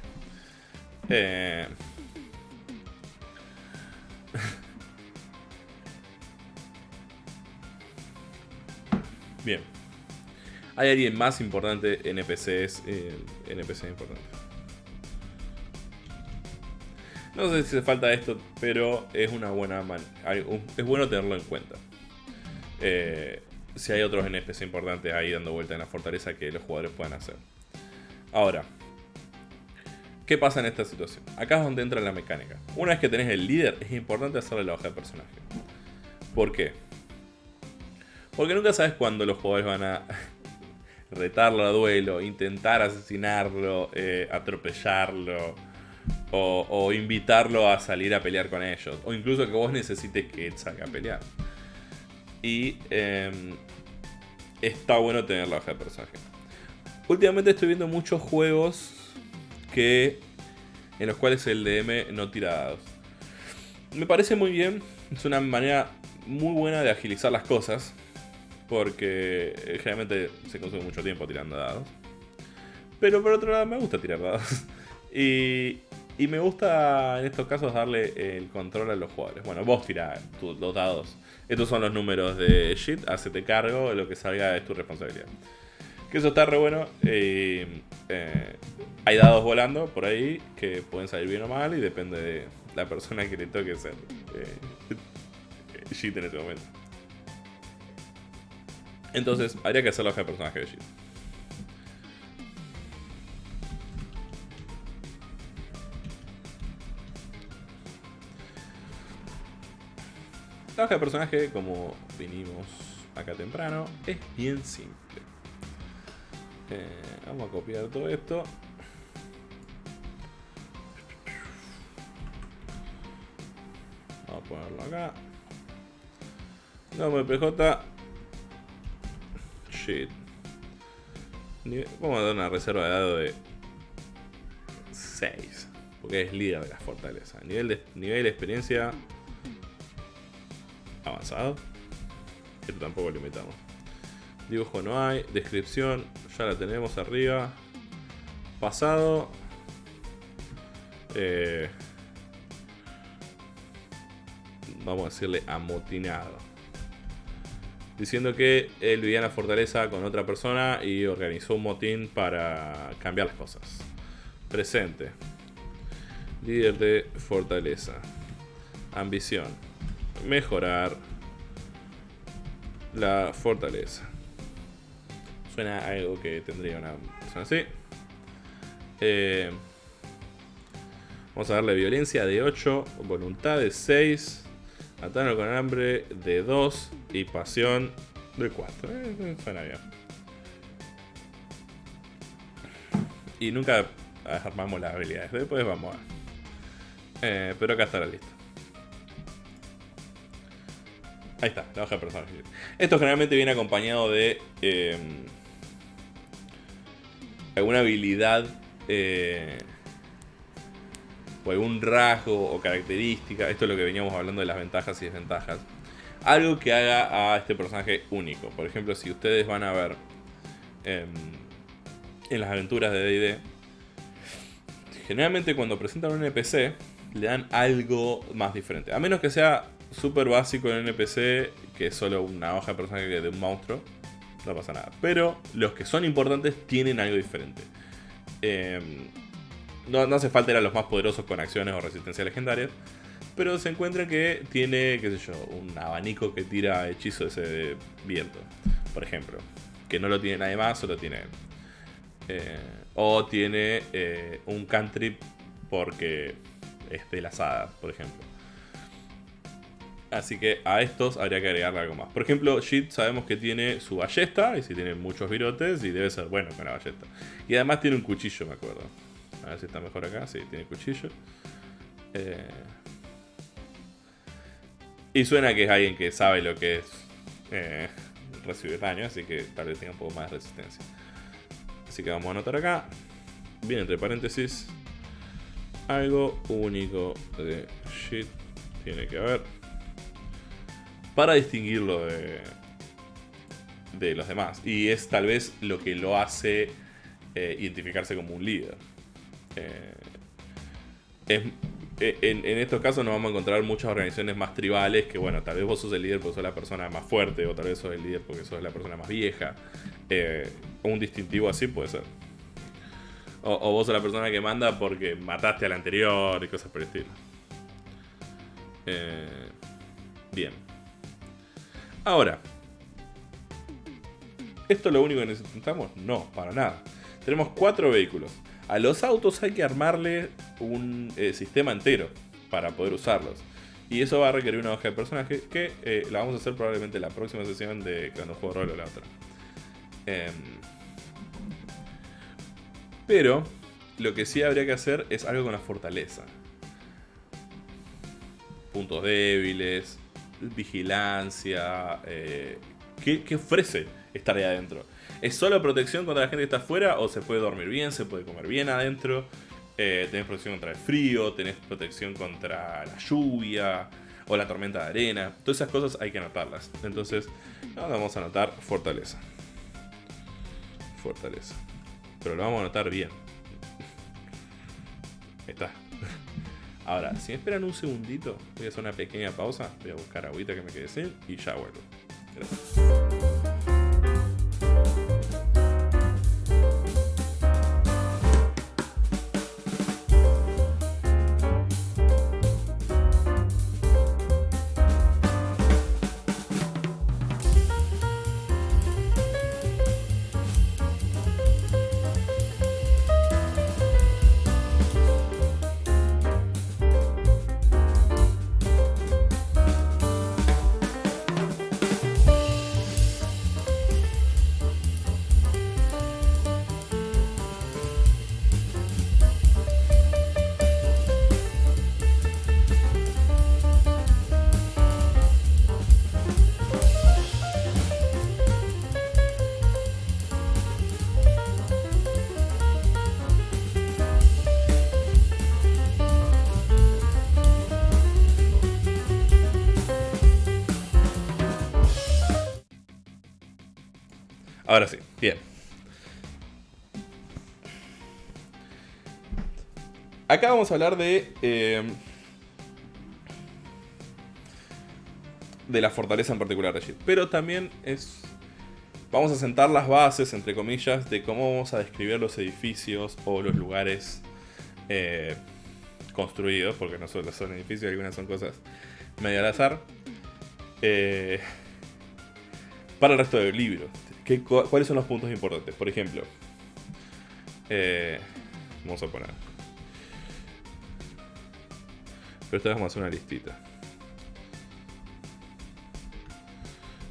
Eh. Bien. ¿Hay alguien más importante NPCs? Eh, NPC importante. No sé si hace falta esto, pero es una buena man es bueno tenerlo en cuenta. Eh, si hay otros NPC importantes ahí dando vuelta en la fortaleza que los jugadores puedan hacer. Ahora, ¿qué pasa en esta situación? Acá es donde entra la mecánica. Una vez que tenés el líder, es importante hacerle la hoja de personaje. ¿Por qué? Porque nunca sabes cuándo los jugadores van a retarlo a duelo, intentar asesinarlo, eh, atropellarlo, o, invitarlo a salir a pelear con ellos, o incluso que vos necesites que salga a pelear. Y em, está bueno tener la hoja de personaje. Últimamente estoy viendo muchos juegos que en los cuales el DM no tira dados. Me parece muy bien, es una manera muy buena de agilizar las cosas porque eh, generalmente se consume mucho tiempo tirando dados. Pero por otro lado me gusta tirar dados. y, y me gusta en estos casos darle el control a los jugadores. Bueno, vos tirás los dados. Estos son los números de shit, hacete cargo, lo que salga es tu responsabilidad. Que eso está re bueno. Eh, hay dados volando por ahí que pueden salir bien o mal y depende de la persona que le toque ser eh, en este momento. Entonces, habría que hacer la hoja de personaje de Shit. La hoja de personaje, como vinimos acá temprano, es bien simple. Eh, vamos a copiar todo esto. Vamos a ponerlo acá. Nombre PJ Vamos a dar una reserva de dado de 6. Porque es líder de la fortaleza. Nivel de, nivel de experiencia avanzado. Esto tampoco limitamos. Dibujo no hay. Descripción ya la tenemos arriba. Pasado. Eh, vamos a decirle amotinado diciendo que él vivía en la fortaleza con otra persona y organizó un motín para cambiar las cosas. Presente. Líder de fortaleza. Ambición. Mejorar la fortaleza. Suena algo que tendría una persona así. Eh, vamos a darle violencia de 8, voluntad de 6, Atano con hambre de 2 y pasión de 4. Eh, eh, suena bien. Y nunca armamos las habilidades. Después vamos a... Eh, pero acá estará listo. Ahí está, la hoja de personaje. Esto generalmente viene acompañado de eh, alguna habilidad eh, o algún rasgo o característica, esto es lo que veníamos hablando de las ventajas y desventajas, algo que haga a este personaje único. Por ejemplo, si ustedes van a ver em, en las aventuras de D&D, generalmente cuando presentan un NPC le dan algo más diferente. A menos que sea súper básico el NPC, que es solo una hoja de personaje de un monstruo, no pasa nada. Pero los que son importantes tienen algo diferente. Eh, no, hace falta ir a los más poderosos con acciones o resistencia legendarias. Pero se encuentra que tiene, qué sé yo, un abanico que tira hechizos de viento, por ejemplo. Que no lo tiene nadie más, solo tiene. Eh, o tiene eh, un cantrip porque es de hadas, por ejemplo. Así que a estos habría que agregarle algo más. Por ejemplo, Shit sabemos que tiene su ballesta, y si tiene muchos virotes, y debe ser bueno con la ballesta. Y además tiene un cuchillo, me acuerdo. A ver si está mejor acá. Sí, tiene cuchillo. Eh, Y suena que es alguien que sabe lo que es eh, recibir daño, así que tal vez tenga un poco más de resistencia. Así que vamos a anotar acá. Bien, entre paréntesis. Algo único de shit tiene que haber. Para distinguirlo de, de los demás. Y es tal vez lo que lo hace eh, identificarse como un líder. Eh, eh, en, estos casos nos vamos a encontrar muchas organizaciones más tribales que, bueno, tal vez vos sos el líder porque sos la persona más fuerte, o tal vez sos el líder porque sos la persona más vieja. un distintivo así puede ser. O, vos sos la persona que manda porque mataste al anterior y cosas por el estilo. bien. Ahora, ¿esto es lo único que necesitamos? No, para nada. Tenemos cuatro vehículos. A los autos hay que armarle un eh, sistema entero para poder usarlos. Y eso va a requerir una hoja de personaje que eh, la vamos a hacer probablemente en la próxima sesión de cuando juego rol o la otra. Em, pero lo que sí habría que hacer es algo con la fortaleza. Puntos débiles, vigilancia. Eh, ¿qué, ¿Qué ofrece estar ahí adentro? ¿Es solo protección contra la gente que está afuera o se puede dormir bien, se puede comer bien adentro? Eh, tenés protección contra el frío, tenés protección contra la lluvia o la tormenta de arena. Todas esas cosas hay que anotarlas. Entonces, vamos a anotar fortaleza. Fortaleza. Pero lo vamos a anotar bien. Ahí está. Ahora, si me esperan un segundito, voy a hacer una pequeña pausa. Voy a buscar agüita que me quede sin y ya vuelvo. Gracias. Acá vamos a hablar de... Eh, de la fortaleza en particular de Jit. Pero también es... Vamos a sentar las bases, entre comillas, de cómo vamos a describir los edificios o los lugares eh, construidos, porque no solo son edificios, algunas son cosas medio al azar, eh, para el resto del libro. ¿Cuáles son los puntos importantes? Por ejemplo, vamos a poner. Pero esta vamos a hacer una listita.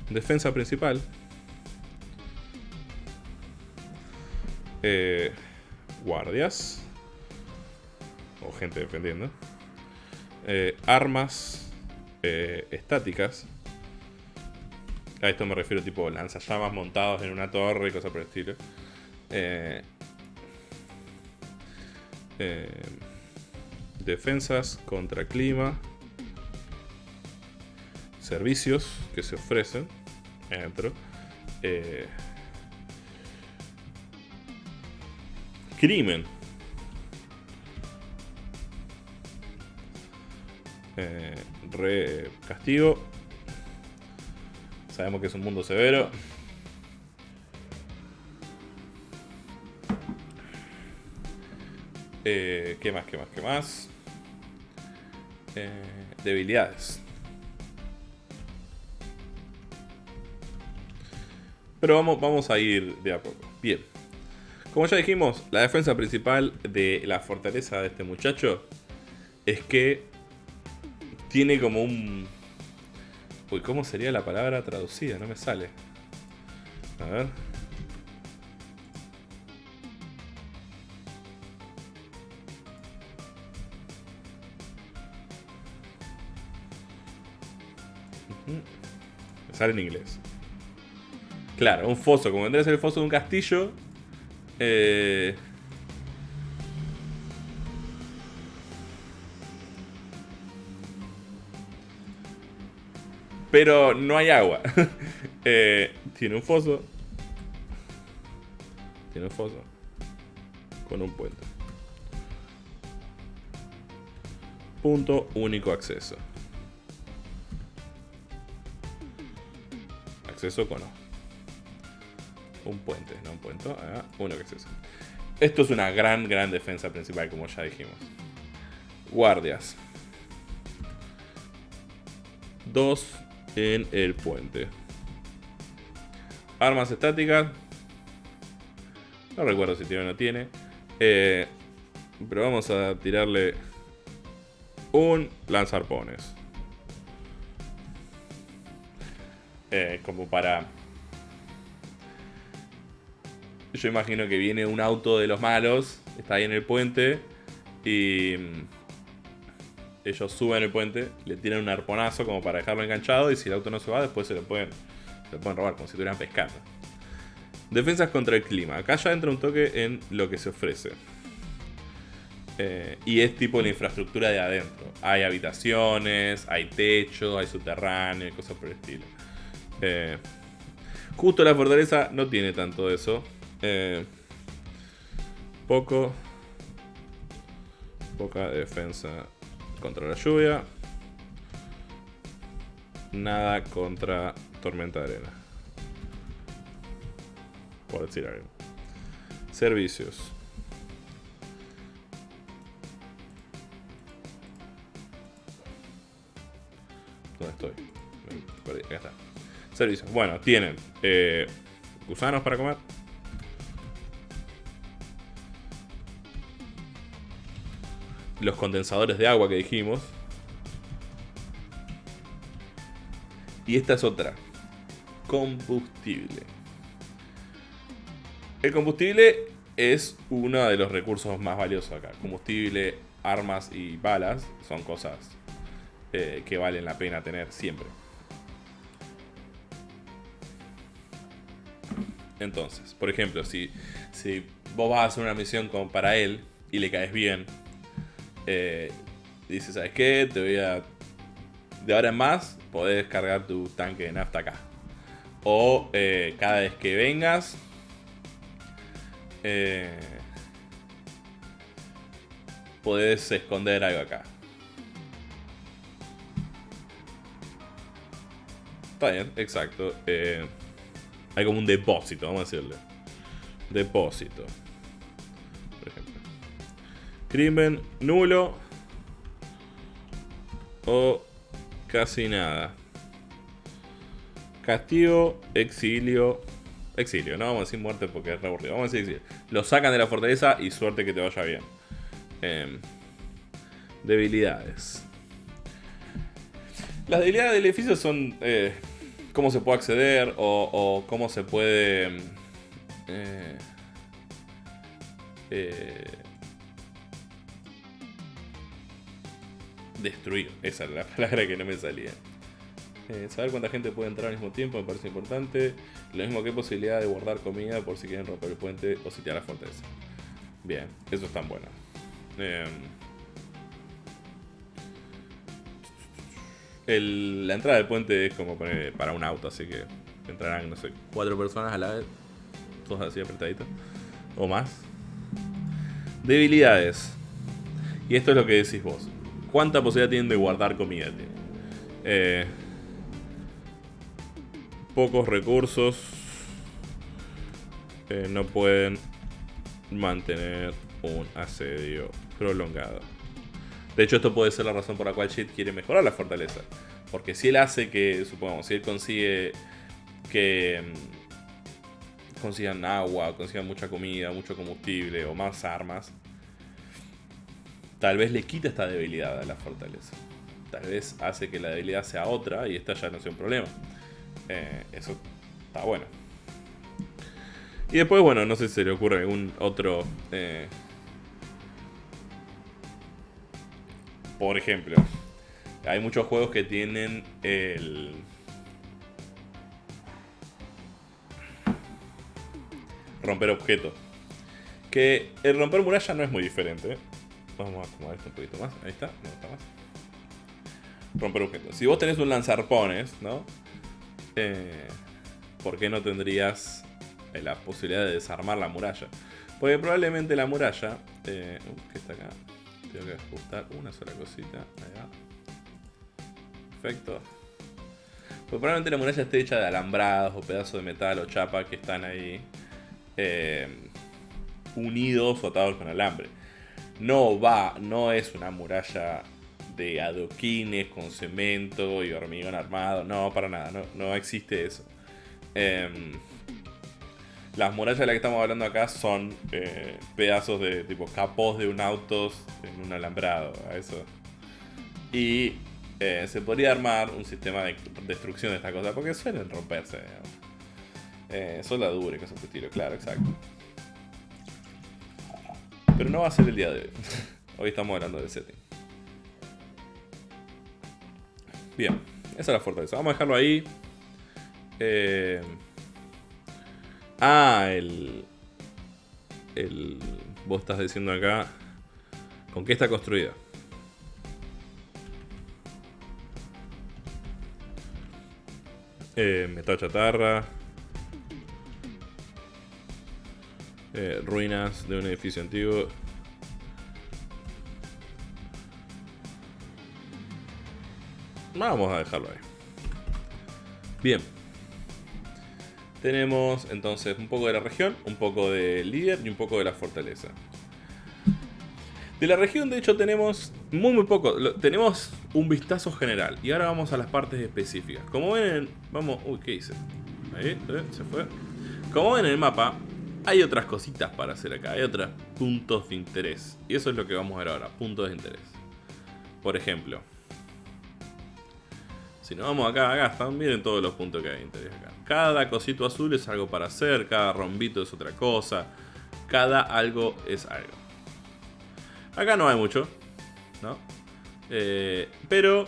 Defensa principal. Eh, guardias. O gente defendiendo. Eh, armas estáticas. A esto me refiero tipo lanzallamas montados en una torre y cosas por el estilo. Eh, eh, defensas contra clima. Servicios que se ofrecen dentro. Eh, crimen. re castigo Sabemos que es un mundo severo. Eh, ¿Qué más? ¿Qué más? ¿Qué más? Eh, debilidades. Pero vamos, vamos a ir de a poco. Bien. Como ya dijimos, la defensa principal de la fortaleza de este muchacho es que tiene como un Uy, ¿cómo sería la palabra traducida? No me sale. A ver. En inglés. Claro, un foso, como vendría a ser el foso de un castillo. Eh, pero no hay agua. Eh, tiene un foso. Tiene un foso. Con un puente. Punto único acceso. Acceso con O. Un puente, no un puente. Ah, único acceso. Esto es una gran, gran defensa principal, como ya dijimos. Guardias. Dos en el puente. Armas estáticas. No recuerdo si tiene o no tiene. Eh, pero vamos a tirarle un lanzarpones. Eh, como para... Yo imagino que viene un auto de los malos, está ahí en el puente y ellos suben el puente, le tiran un arponazo como para dejarlo enganchado y si el auto no se va, después se lo pueden, se pueden robar, como si estuvieran pescando. Defensas contra el clima. Acá ya entra un toque en lo que se ofrece. Eh, y es tipo la infraestructura de adentro. Hay habitaciones, hay techo, hay subterráneo, cosas por el estilo. Eh, justo la fortaleza no tiene tanto de eso. Eh, poco. Poca defensa contra la lluvia. Nada contra tormenta de arena. Por decir algo. Servicios. ¿Dónde estoy? Acá está. Servicios. Bueno, tienen eh, gusanos para comer. los condensadores de agua que dijimos. Y esta es otra. Combustible. El combustible es uno de los recursos más valiosos acá. Combustible, armas y balas son cosas eh, que valen la pena tener siempre. Entonces, por ejemplo, si, si vos vas a hacer una misión como para él y le caes bien, eh, dice, ¿sabes qué? Te voy a... De ahora en más, podés cargar tu tanque de nafta acá. O eh, cada vez que vengas... Eh, podés esconder algo acá. Está bien, exacto. Eh, hay como un depósito, vamos a decirle. Depósito. Crimen nulo. O casi nada. Castigo, exilio. Exilio, no vamos a decir muerte porque es aburrido. Vamos a decir exilio. Lo sacan de la fortaleza y suerte que te vaya bien. Em, debilidades. Las debilidades del edificio son eh, cómo se puede acceder o, cómo se puede... Eh, eh, destruir. Esa es la palabra que no me salía. Eh, saber cuánta gente puede entrar al mismo tiempo me parece importante. Lo mismo que posibilidad de guardar comida por si quieren romper el puente o sitiar la fortaleza. Bien, eso es tan bueno. Em, la entrada del puente es como para un auto, así que entrarán, no sé, cuatro personas a la vez. Todos así apretaditos. O más. Debilidades. Y esto es lo que decís vos cuánta posibilidad tienen de guardar comida. Eh, pocos recursos. Eh, no pueden mantener un asedio prolongado. De hecho, esto puede ser la razón por la cual Shit quiere mejorar la fortaleza. Porque si él hace que, supongamos, si él consigue que mm, consigan agua, consigan mucha comida, mucho combustible o más armas, tal vez le quita esta debilidad a la fortaleza. Tal vez hace que la debilidad sea otra y esta ya no sea un problema. Eh, eso está bueno. Y después, bueno, no sé si se le ocurre algún otro... Eh, Por ejemplo, hay muchos juegos que tienen el... Romper objetos. Que el romper muralla no es muy diferente. Vamos a acomodar esto un poquito más. Ahí está, no está más. Romper objetos. Si vos tenés un lanzarpones, ¿no? Eh, ¿Por qué no tendrías eh, la posibilidad de desarmar la muralla? Porque probablemente la muralla... Eh, uh, ¿Qué está acá? Tengo que ajustar una sola cosita. Perfecto. Pues probablemente la muralla esté hecha de alambrados o pedazos de metal o chapa que están ahí eh, unidos o atados con alambre. No va, no es una muralla de adoquines con cemento y hormigón armado. No, para nada, no, no existe eso. Em, las murallas de las que estamos hablando acá son eh, pedazos de tipo capós de un auto en un alambrado. eso. Y eh, se podría armar un sistema de destrucción de esta cosa porque suelen romperse. Eh, soldadura y cosas de estilo, claro, exacto. Pero no va a ser el día de hoy. hoy estamos hablando del setting. Bien, esa es la fortaleza. Vamos a dejarlo ahí. Eh... Ah, el... El... Vos estás diciendo acá... ¿Con qué está construida? Eh, metal chatarra. Eh, ruinas de un edificio antiguo. Vamos a dejarlo ahí. Bien. Tenemos entonces un poco de la región, un poco de líder y un poco de la fortaleza. De la región, de hecho, tenemos muy, muy poco. tenemos un vistazo general. Y ahora vamos a las partes específicas. Como ven, vamos... Uy, ¿qué hice? Ahí, ¿eh? se fue. Como ven en el mapa, hay otras cositas para hacer acá. Hay otros puntos de interés. Y eso es lo que vamos a ver ahora, puntos de interés. Por ejemplo, si nos vamos acá, acá están, miren todos los puntos que hay de interés acá. Cada cosito azul es algo para hacer, cada rombito es otra cosa, cada algo es algo. Acá no hay mucho, ¿no? Eh, pero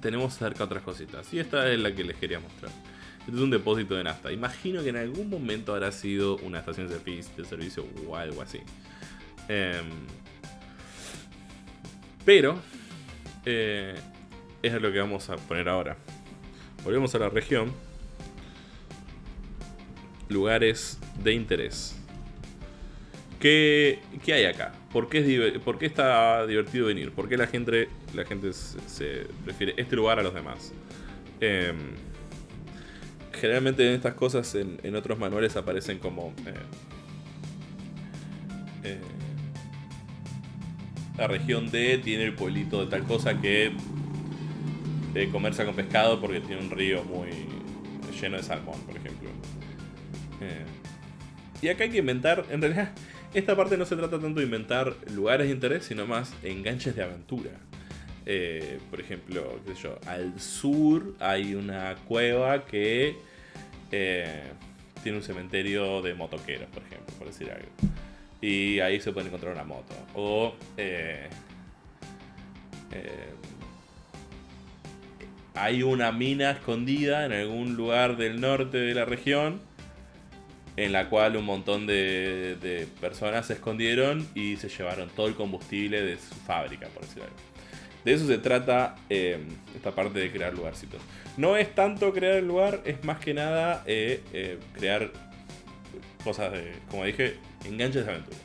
tenemos cerca otras cositas. Y esta es la que les quería mostrar. Este es un depósito de nafta. Imagino que en algún momento habrá sido una estación de servicio o algo así. Em, pero eh, es lo que vamos a poner ahora. Volvemos a la región. Lugares de interés. ¿Qué, hay acá? ¿Por qué, ¿Por está divertido venir? ¿Por qué la gente, la gente se, prefiere este lugar a los demás? Em, generalmente en estas cosas, en, otros manuales aparecen como... Eh, eh, la región D tiene el pueblito de tal cosa que de comerse con pescado porque tiene un río muy lleno de salmón, por ejemplo. Eh, y acá hay que inventar, en realidad, esta parte no se trata tanto de inventar lugares de interés, sino más enganches de aventura. Eh, por ejemplo, qué sé yo, al sur hay una cueva que eh, tiene un cementerio de motoqueros, por ejemplo, por decir algo. Y ahí se puede encontrar una moto. O hay una mina escondida en algún lugar del norte de la región en la cual un montón de, personas se escondieron y se llevaron todo el combustible de su fábrica, por decirlo así. De eso se trata em, esta parte de crear lugarcitos. No es tanto crear el lugar, es más que nada eh, eh, crear cosas de, como dije, enganches de aventura.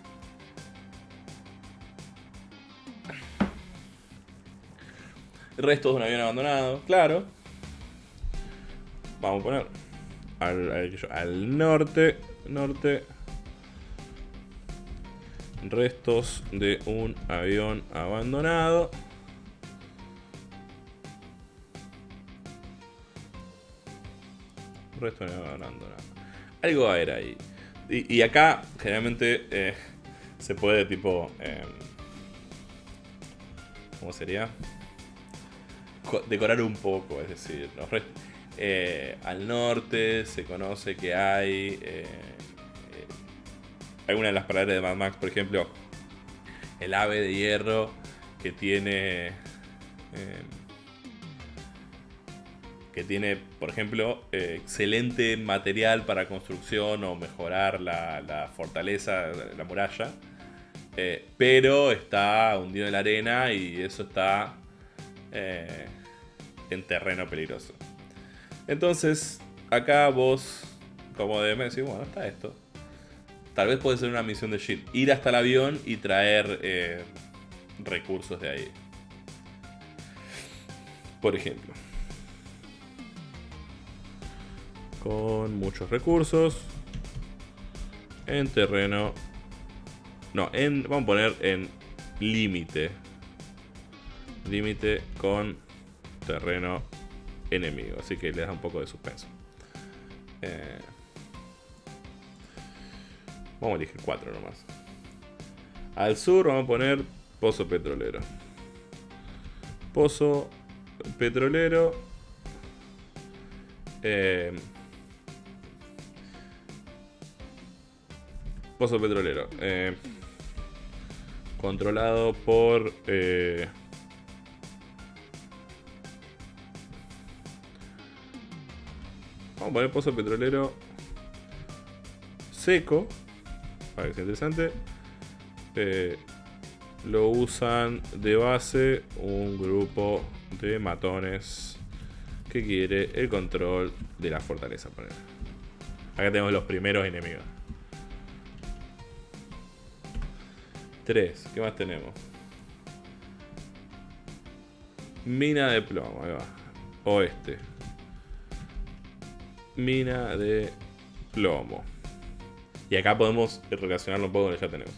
Restos de un avión abandonado, claro. Vamos a poner al, norte. Norte. Restos de un avión abandonado. Restos de un abandonado. Algo a haber ahí. Y, acá, generalmente, eh, se puede tipo... Eh, ¿Cómo sería? decorar un poco, es decir, eh, al norte se conoce que hay eh, eh, alguna de las palabras de Mad Max, por ejemplo, el ave de hierro que tiene que tiene, por ejemplo, eh, excelente material para construcción o mejorar la, fortaleza, la muralla, eh, pero está hundido en la arena y eso está eh, en terreno peligroso. Entonces, acá vos, como DM, decís, bueno, está esto. Tal vez puede ser una misión de shit. Ir hasta el avión y traer recursos de ahí. Por ejemplo. con muchos recursos. En terreno. No, en, vamos a poner en límite. Límite con terreno enemigo. Así que le da un poco de suspenso. Eh, vamos a elegir 4 nomás. Al sur vamos a poner pozo petrolero. Pozo petrolero. Eh, Pozo petrolero. Eh, controlado por... Eh, vamos a poner pozo petrolero seco. Para que sea interesante. Eh, lo usan de base un grupo de matones que quiere el control de la fortaleza. Acá tenemos los primeros enemigos. 3. ¿Qué más tenemos? Mina de plomo, ahí va. Oeste. Mina de plomo. Y acá podemos relacionarlo un poco con lo que ya tenemos.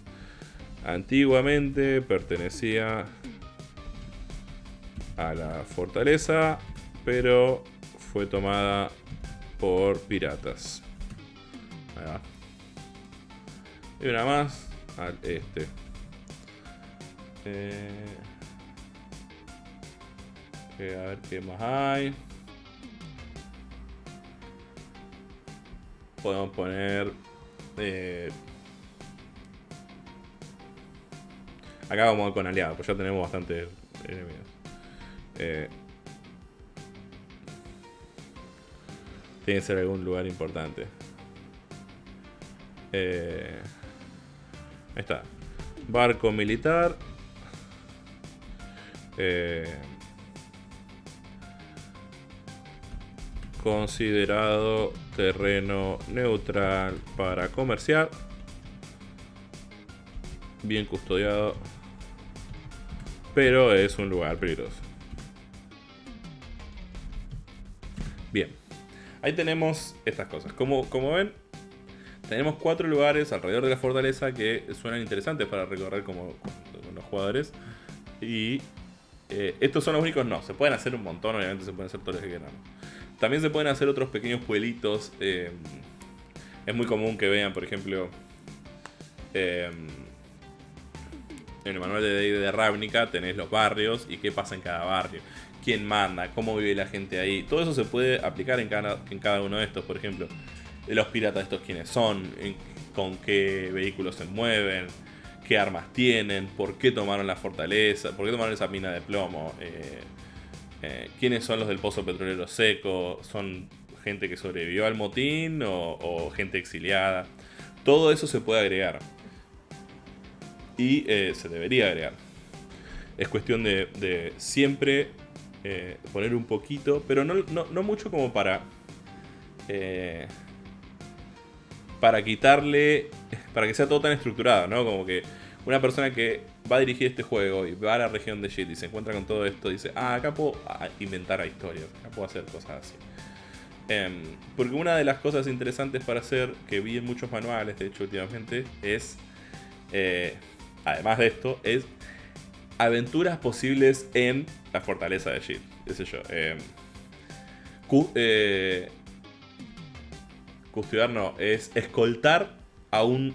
Antiguamente pertenecía a la fortaleza, pero fue tomada por piratas. Ahí va. Y una más al este. Eh, a ver qué más hay. Podemos poner... Eh, acá vamos con aliados, pues ya tenemos bastante enemigos. Eh, tiene que ser algún lugar importante. ahí está. Barco militar. Eh, considerado terreno neutral para comerciar. Bien custodiado. Pero es un lugar peligroso. Bien. Ahí tenemos estas cosas. Como, como ven, tenemos cuatro lugares alrededor de la fortaleza que suenan interesantes para recorrer como, como los jugadores. Y eh, estos son los únicos, no. Se pueden hacer un montón, obviamente se pueden hacer todos los que quieran. También se pueden hacer otros pequeños pueblitos. Eh, es muy común que vean, por ejemplo, eh, en el manual de de Ravnica tenés los barrios y qué pasa en cada barrio. Quién manda, cómo vive la gente ahí. Todo eso se puede aplicar en cada, en cada uno de estos, por ejemplo. Los piratas estos quiénes son, con qué vehículos se mueven qué armas tienen, por qué tomaron la fortaleza, por qué tomaron esa mina de plomo, eh, eh, quiénes son los del pozo petrolero seco, son gente que sobrevivió al motín o, gente exiliada. Todo eso se puede agregar. Y eh, se debería agregar. Es cuestión de, siempre poner un poquito, pero no, no mucho como para para quitarle, para que sea todo tan estructurado, ¿no? Como que una persona que va a dirigir este juego y va a la región de shit y se encuentra con todo esto, dice, ah, acá puedo inventar historias, acá puedo hacer cosas así. Em, porque una de las cosas interesantes para hacer, que vi en muchos manuales, de hecho, últimamente, es, eh, además de esto, es aventuras posibles en la fortaleza de Shit. Qué sé yo. Eh, custodiar no, es escoltar a un,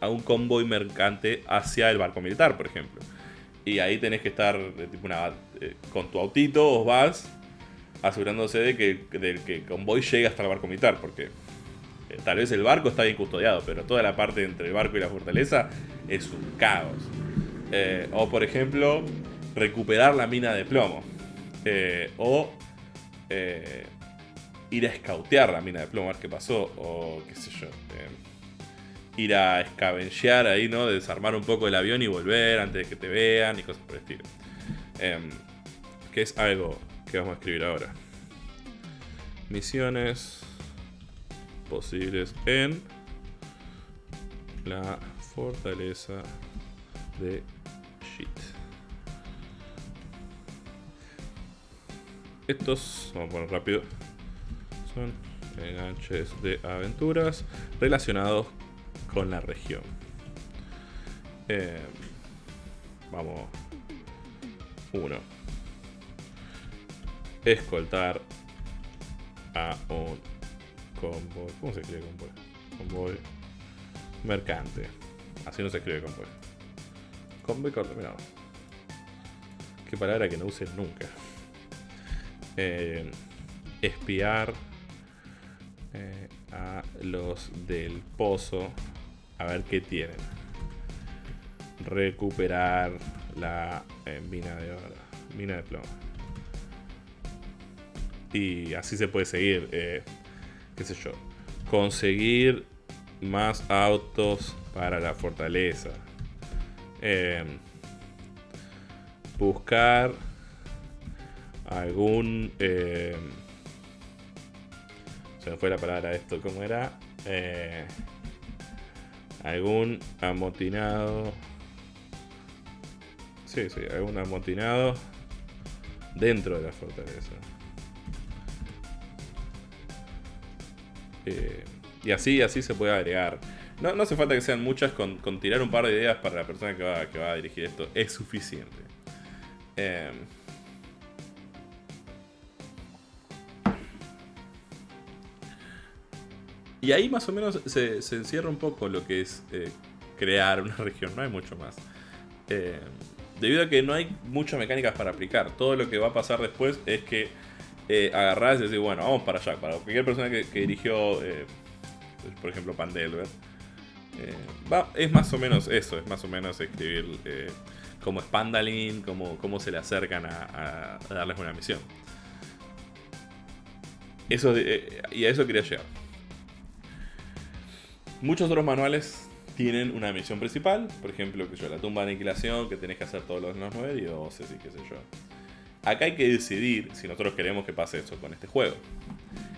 a un convoy mercante hacia el barco militar, por ejemplo. Y ahí tenés que estar tipo una, eh, con tu autito, os vas asegurándose de que, el convoy llegue hasta el barco militar, porque eh, tal vez el barco está bien custodiado, pero toda la parte entre el barco y la fortaleza es un caos. Eh, o por ejemplo, recuperar la mina de plomo. o eh, ir a escautear la mina de plomo, a ver qué pasó, o qué sé yo. Ir a escabenchear ahí, ¿no? Desarmar un poco el avión y volver antes de que te vean y cosas por el estilo. Em, que es algo que vamos a escribir ahora. Misiones posibles en la fortaleza de shit. Estos, vamos a poner rápido, son enganches de aventuras relacionados con la región. Eh, vamos. Uno. Escoltar a un convoy. ¿Cómo se escribe convoy? Convoy mercante. Así no se escribe convoy. Convoy coordinado. Qué palabra que no usen nunca. Eh, espiar eh, a los del pozo a ver qué tienen. Recuperar la eh, mina de oro, mina de plomo. Y así se puede seguir, qué sé yo. Conseguir más autos para la fortaleza. buscar algún... Fue la palabra esto, ¿cómo era? Eh, algún amotinado... Sí, sí, algún amotinado dentro de la fortaleza. Eh, y así, así se puede agregar. No, no hace falta que sean muchas, con, tirar un par de ideas para la persona que va, que va a dirigir esto es suficiente. Eh, Y ahí más o menos se, encierra un poco lo que es eh, crear una región, no hay mucho más. Eh, debido a que no hay muchas mecánicas para aplicar, todo lo que va a pasar después es que eh, agarrás y decís, bueno, vamos para allá. Para cualquier persona que, dirigió, eh, por ejemplo, Pandelver, es más o menos eso, es más o menos escribir cómo es Pandalin, cómo, cómo se le acercan a, darles una misión. Eso, y a eso quería llegar. Muchos otros manuales tienen una misión principal, por ejemplo, que yo, la tumba de aniquilación, que tenés que hacer todos los, nueve dioses y qué sé yo. Acá hay que decidir si nosotros queremos que pase eso con este juego.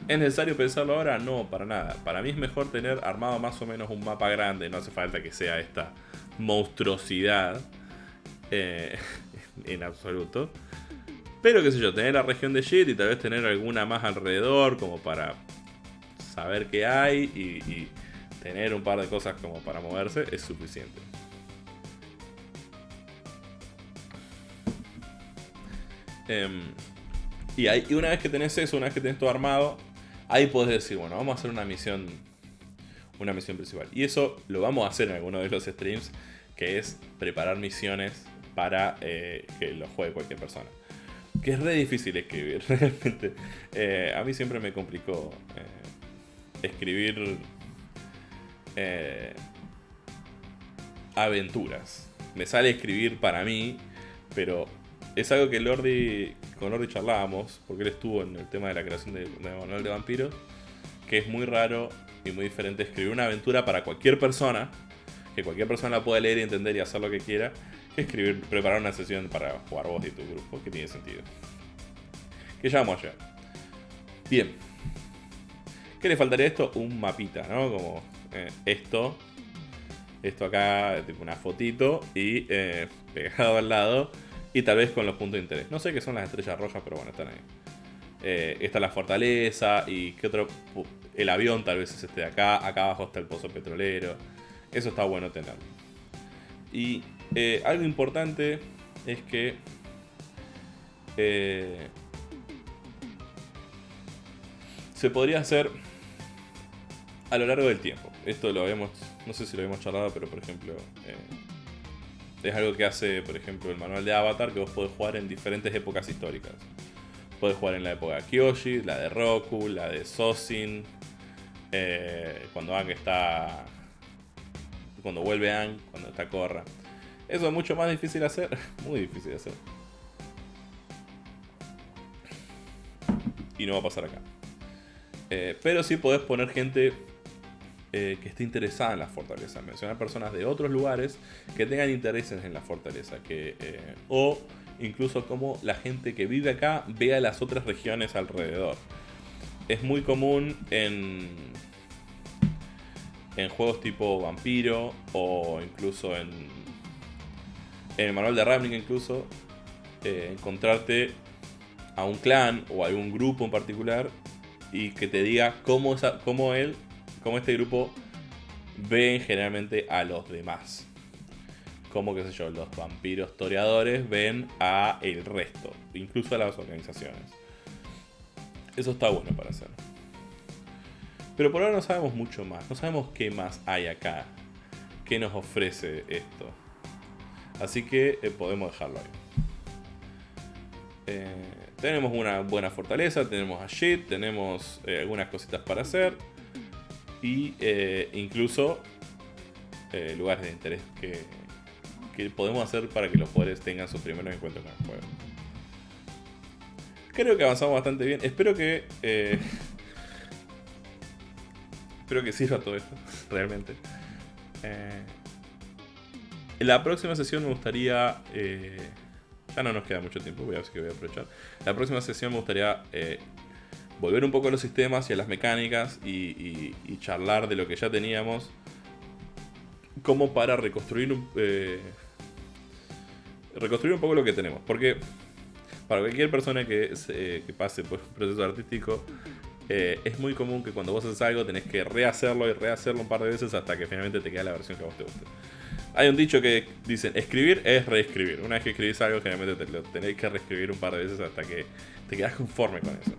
¿Es necesario pensarlo ahora? No, para nada. Para mí es mejor tener armado más o menos un mapa grande, no hace falta que sea esta monstruosidad eh, en absoluto. Pero qué sé yo, tener la región de shit y tal vez tener alguna más alrededor como para saber qué hay y tener un par de cosas como para moverse es suficiente. Em, y, una vez que tenés eso, una vez que tenés todo armado, ahí podés decir, bueno, vamos a hacer una misión, una misión principal. Y eso lo vamos a hacer en alguno de los streams, que es preparar misiones para eh, que lo juegue cualquier persona. Que es re difícil escribir, realmente. Eh, a mí siempre me complicó eh, escribir eh, aventuras. Me sale escribir para mí, pero es algo que con Lordi charlábamos, porque él estuvo en el tema de la creación de, manual de vampiros, que es muy raro y muy diferente escribir una aventura para cualquier persona, que cualquier persona la pueda leer y entender y hacer lo que quiera, que escribir, preparar una sesión para jugar vos y tu grupo, que tiene sentido. Que ya vamos. Bien. ¿Qué le faltaría a esto? Un mapita, ¿no? Como eh, esto, esto acá, tipo una fotito y eh, pegado al lado y tal vez con los puntos de interés. No sé qué son las estrellas rojas, pero bueno, están ahí. Eh, esta es la fortaleza y qué otro... El avión tal vez es este de acá, acá abajo está el pozo petrolero. Eso está bueno tenerlo. Y algo importante es que se podría hacer a lo largo del tiempo esto lo habíamos, no sé si lo habíamos charlado, pero por ejemplo, eh, es algo que hace, por ejemplo, el manual de Avatar, que vos podés jugar en diferentes épocas históricas. Puedes jugar en la época de Kyoshi, la de Roku, la de Sosin, eh, cuando Ang está... Cuando vuelve Ang, cuando está Korra. Eso es mucho más difícil de hacer, muy difícil de hacer. y no va a pasar acá. Eh, pero sí podés poner gente eh, que esté interesada en la fortaleza. Mencionar personas de otros lugares que tengan intereses en la fortaleza. Que, eh, o incluso como la gente que vive acá vea las otras regiones alrededor. Es muy común en, en juegos tipo Vampiro o incluso en, en el manual de Ravnica incluso eh, encontrarte a un clan o a algún grupo en particular y que te diga cómo, cómo él cómo este grupo ven generalmente a los demás. Como, qué sé yo, los vampiros toreadores ven a el resto, incluso a las organizaciones. Eso está bueno para hacer. Pero por ahora no sabemos mucho más, no sabemos qué más hay acá, qué nos ofrece esto. Así que eh, podemos dejarlo ahí. Eh, tenemos una buena fortaleza, tenemos a Shit, tenemos eh, algunas cositas para hacer y eh, incluso eh, lugares de interés que, que, podemos hacer para que los jugadores tengan sus primeros encuentros con el juego. Creo que avanzamos bastante bien. Espero que. Eh, espero que sirva todo esto, realmente. en la próxima sesión me gustaría. ya no nos queda mucho tiempo, voy a voy a aprovechar. La próxima sesión me gustaría volver un poco a los sistemas y a las mecánicas y, charlar de lo que ya teníamos como para reconstruir eh, reconstruir un poco lo que tenemos porque para cualquier persona que, pase por un proceso artístico eh, es muy común que cuando vos haces algo tenés que rehacerlo y rehacerlo un par de veces hasta que finalmente te queda la versión que a vos te guste. Hay un dicho que dicen, escribir es reescribir. Una vez que escribís algo, generalmente te lo tenéis que reescribir un par de veces hasta que te quedas conforme con eso.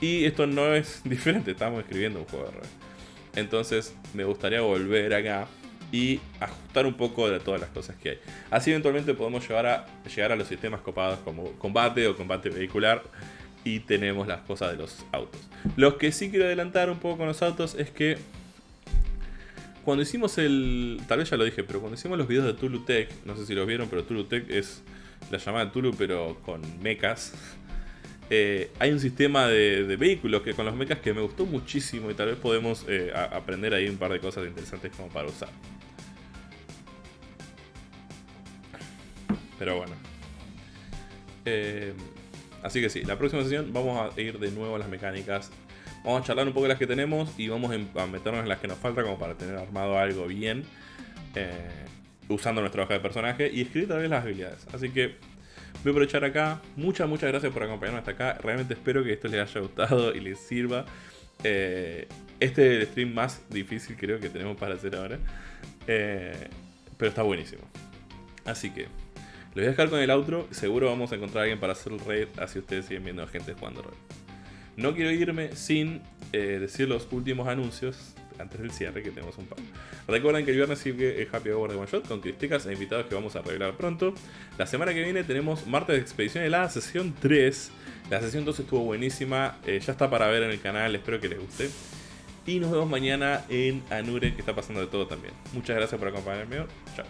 Y esto no es diferente, estamos escribiendo un juego de rol. Entonces me gustaría volver acá y ajustar un poco de todas las cosas que hay. Así eventualmente podemos llegar a, llegar a los sistemas copados como combate o combate vehicular y tenemos las cosas de los autos. Lo que sí quiero adelantar un poco con los autos es que cuando hicimos el. Tal vez ya lo dije, pero cuando hicimos los videos de Tulu Tech, no sé si los vieron, pero Tulu Tech es la llamada Tulu, pero con mechas. Eh, hay un sistema de, vehículos que con los mechas que me gustó muchísimo y tal vez podemos eh, aprender ahí un par de cosas interesantes como para usar. Pero bueno. Eh, así que sí, la próxima sesión vamos a ir de nuevo a las mecánicas Vamos a charlar un poco de las que tenemos y vamos a meternos en las que nos falta como para tener armado algo bien. Eh, usando nuestra hoja de personaje y escribir tal vez las habilidades. Así que voy a aprovechar acá. Muchas, muchas gracias por acompañarnos hasta acá. Realmente espero que esto les haya gustado y les sirva. Eh, este es el stream más difícil creo que tenemos para hacer ahora. Eh, pero está buenísimo. Así que lo voy a dejar con el outro. Seguro vamos a encontrar a alguien para hacer el raid. Así ustedes siguen viendo a gente jugando rol. No quiero irme sin eh, decir los últimos anuncios antes del cierre, que tenemos un par. Recuerden que el viernes sigue el Happy Hour de One Shot con críticas e invitados que vamos a revelar pronto. La semana que viene tenemos martes de expedición helada, sesión 3. La sesión 2 estuvo buenísima, eh, ya está para ver en el canal, espero que les guste. Y nos vemos mañana en Anure, que está pasando de todo también. Muchas gracias por acompañarme. Chao.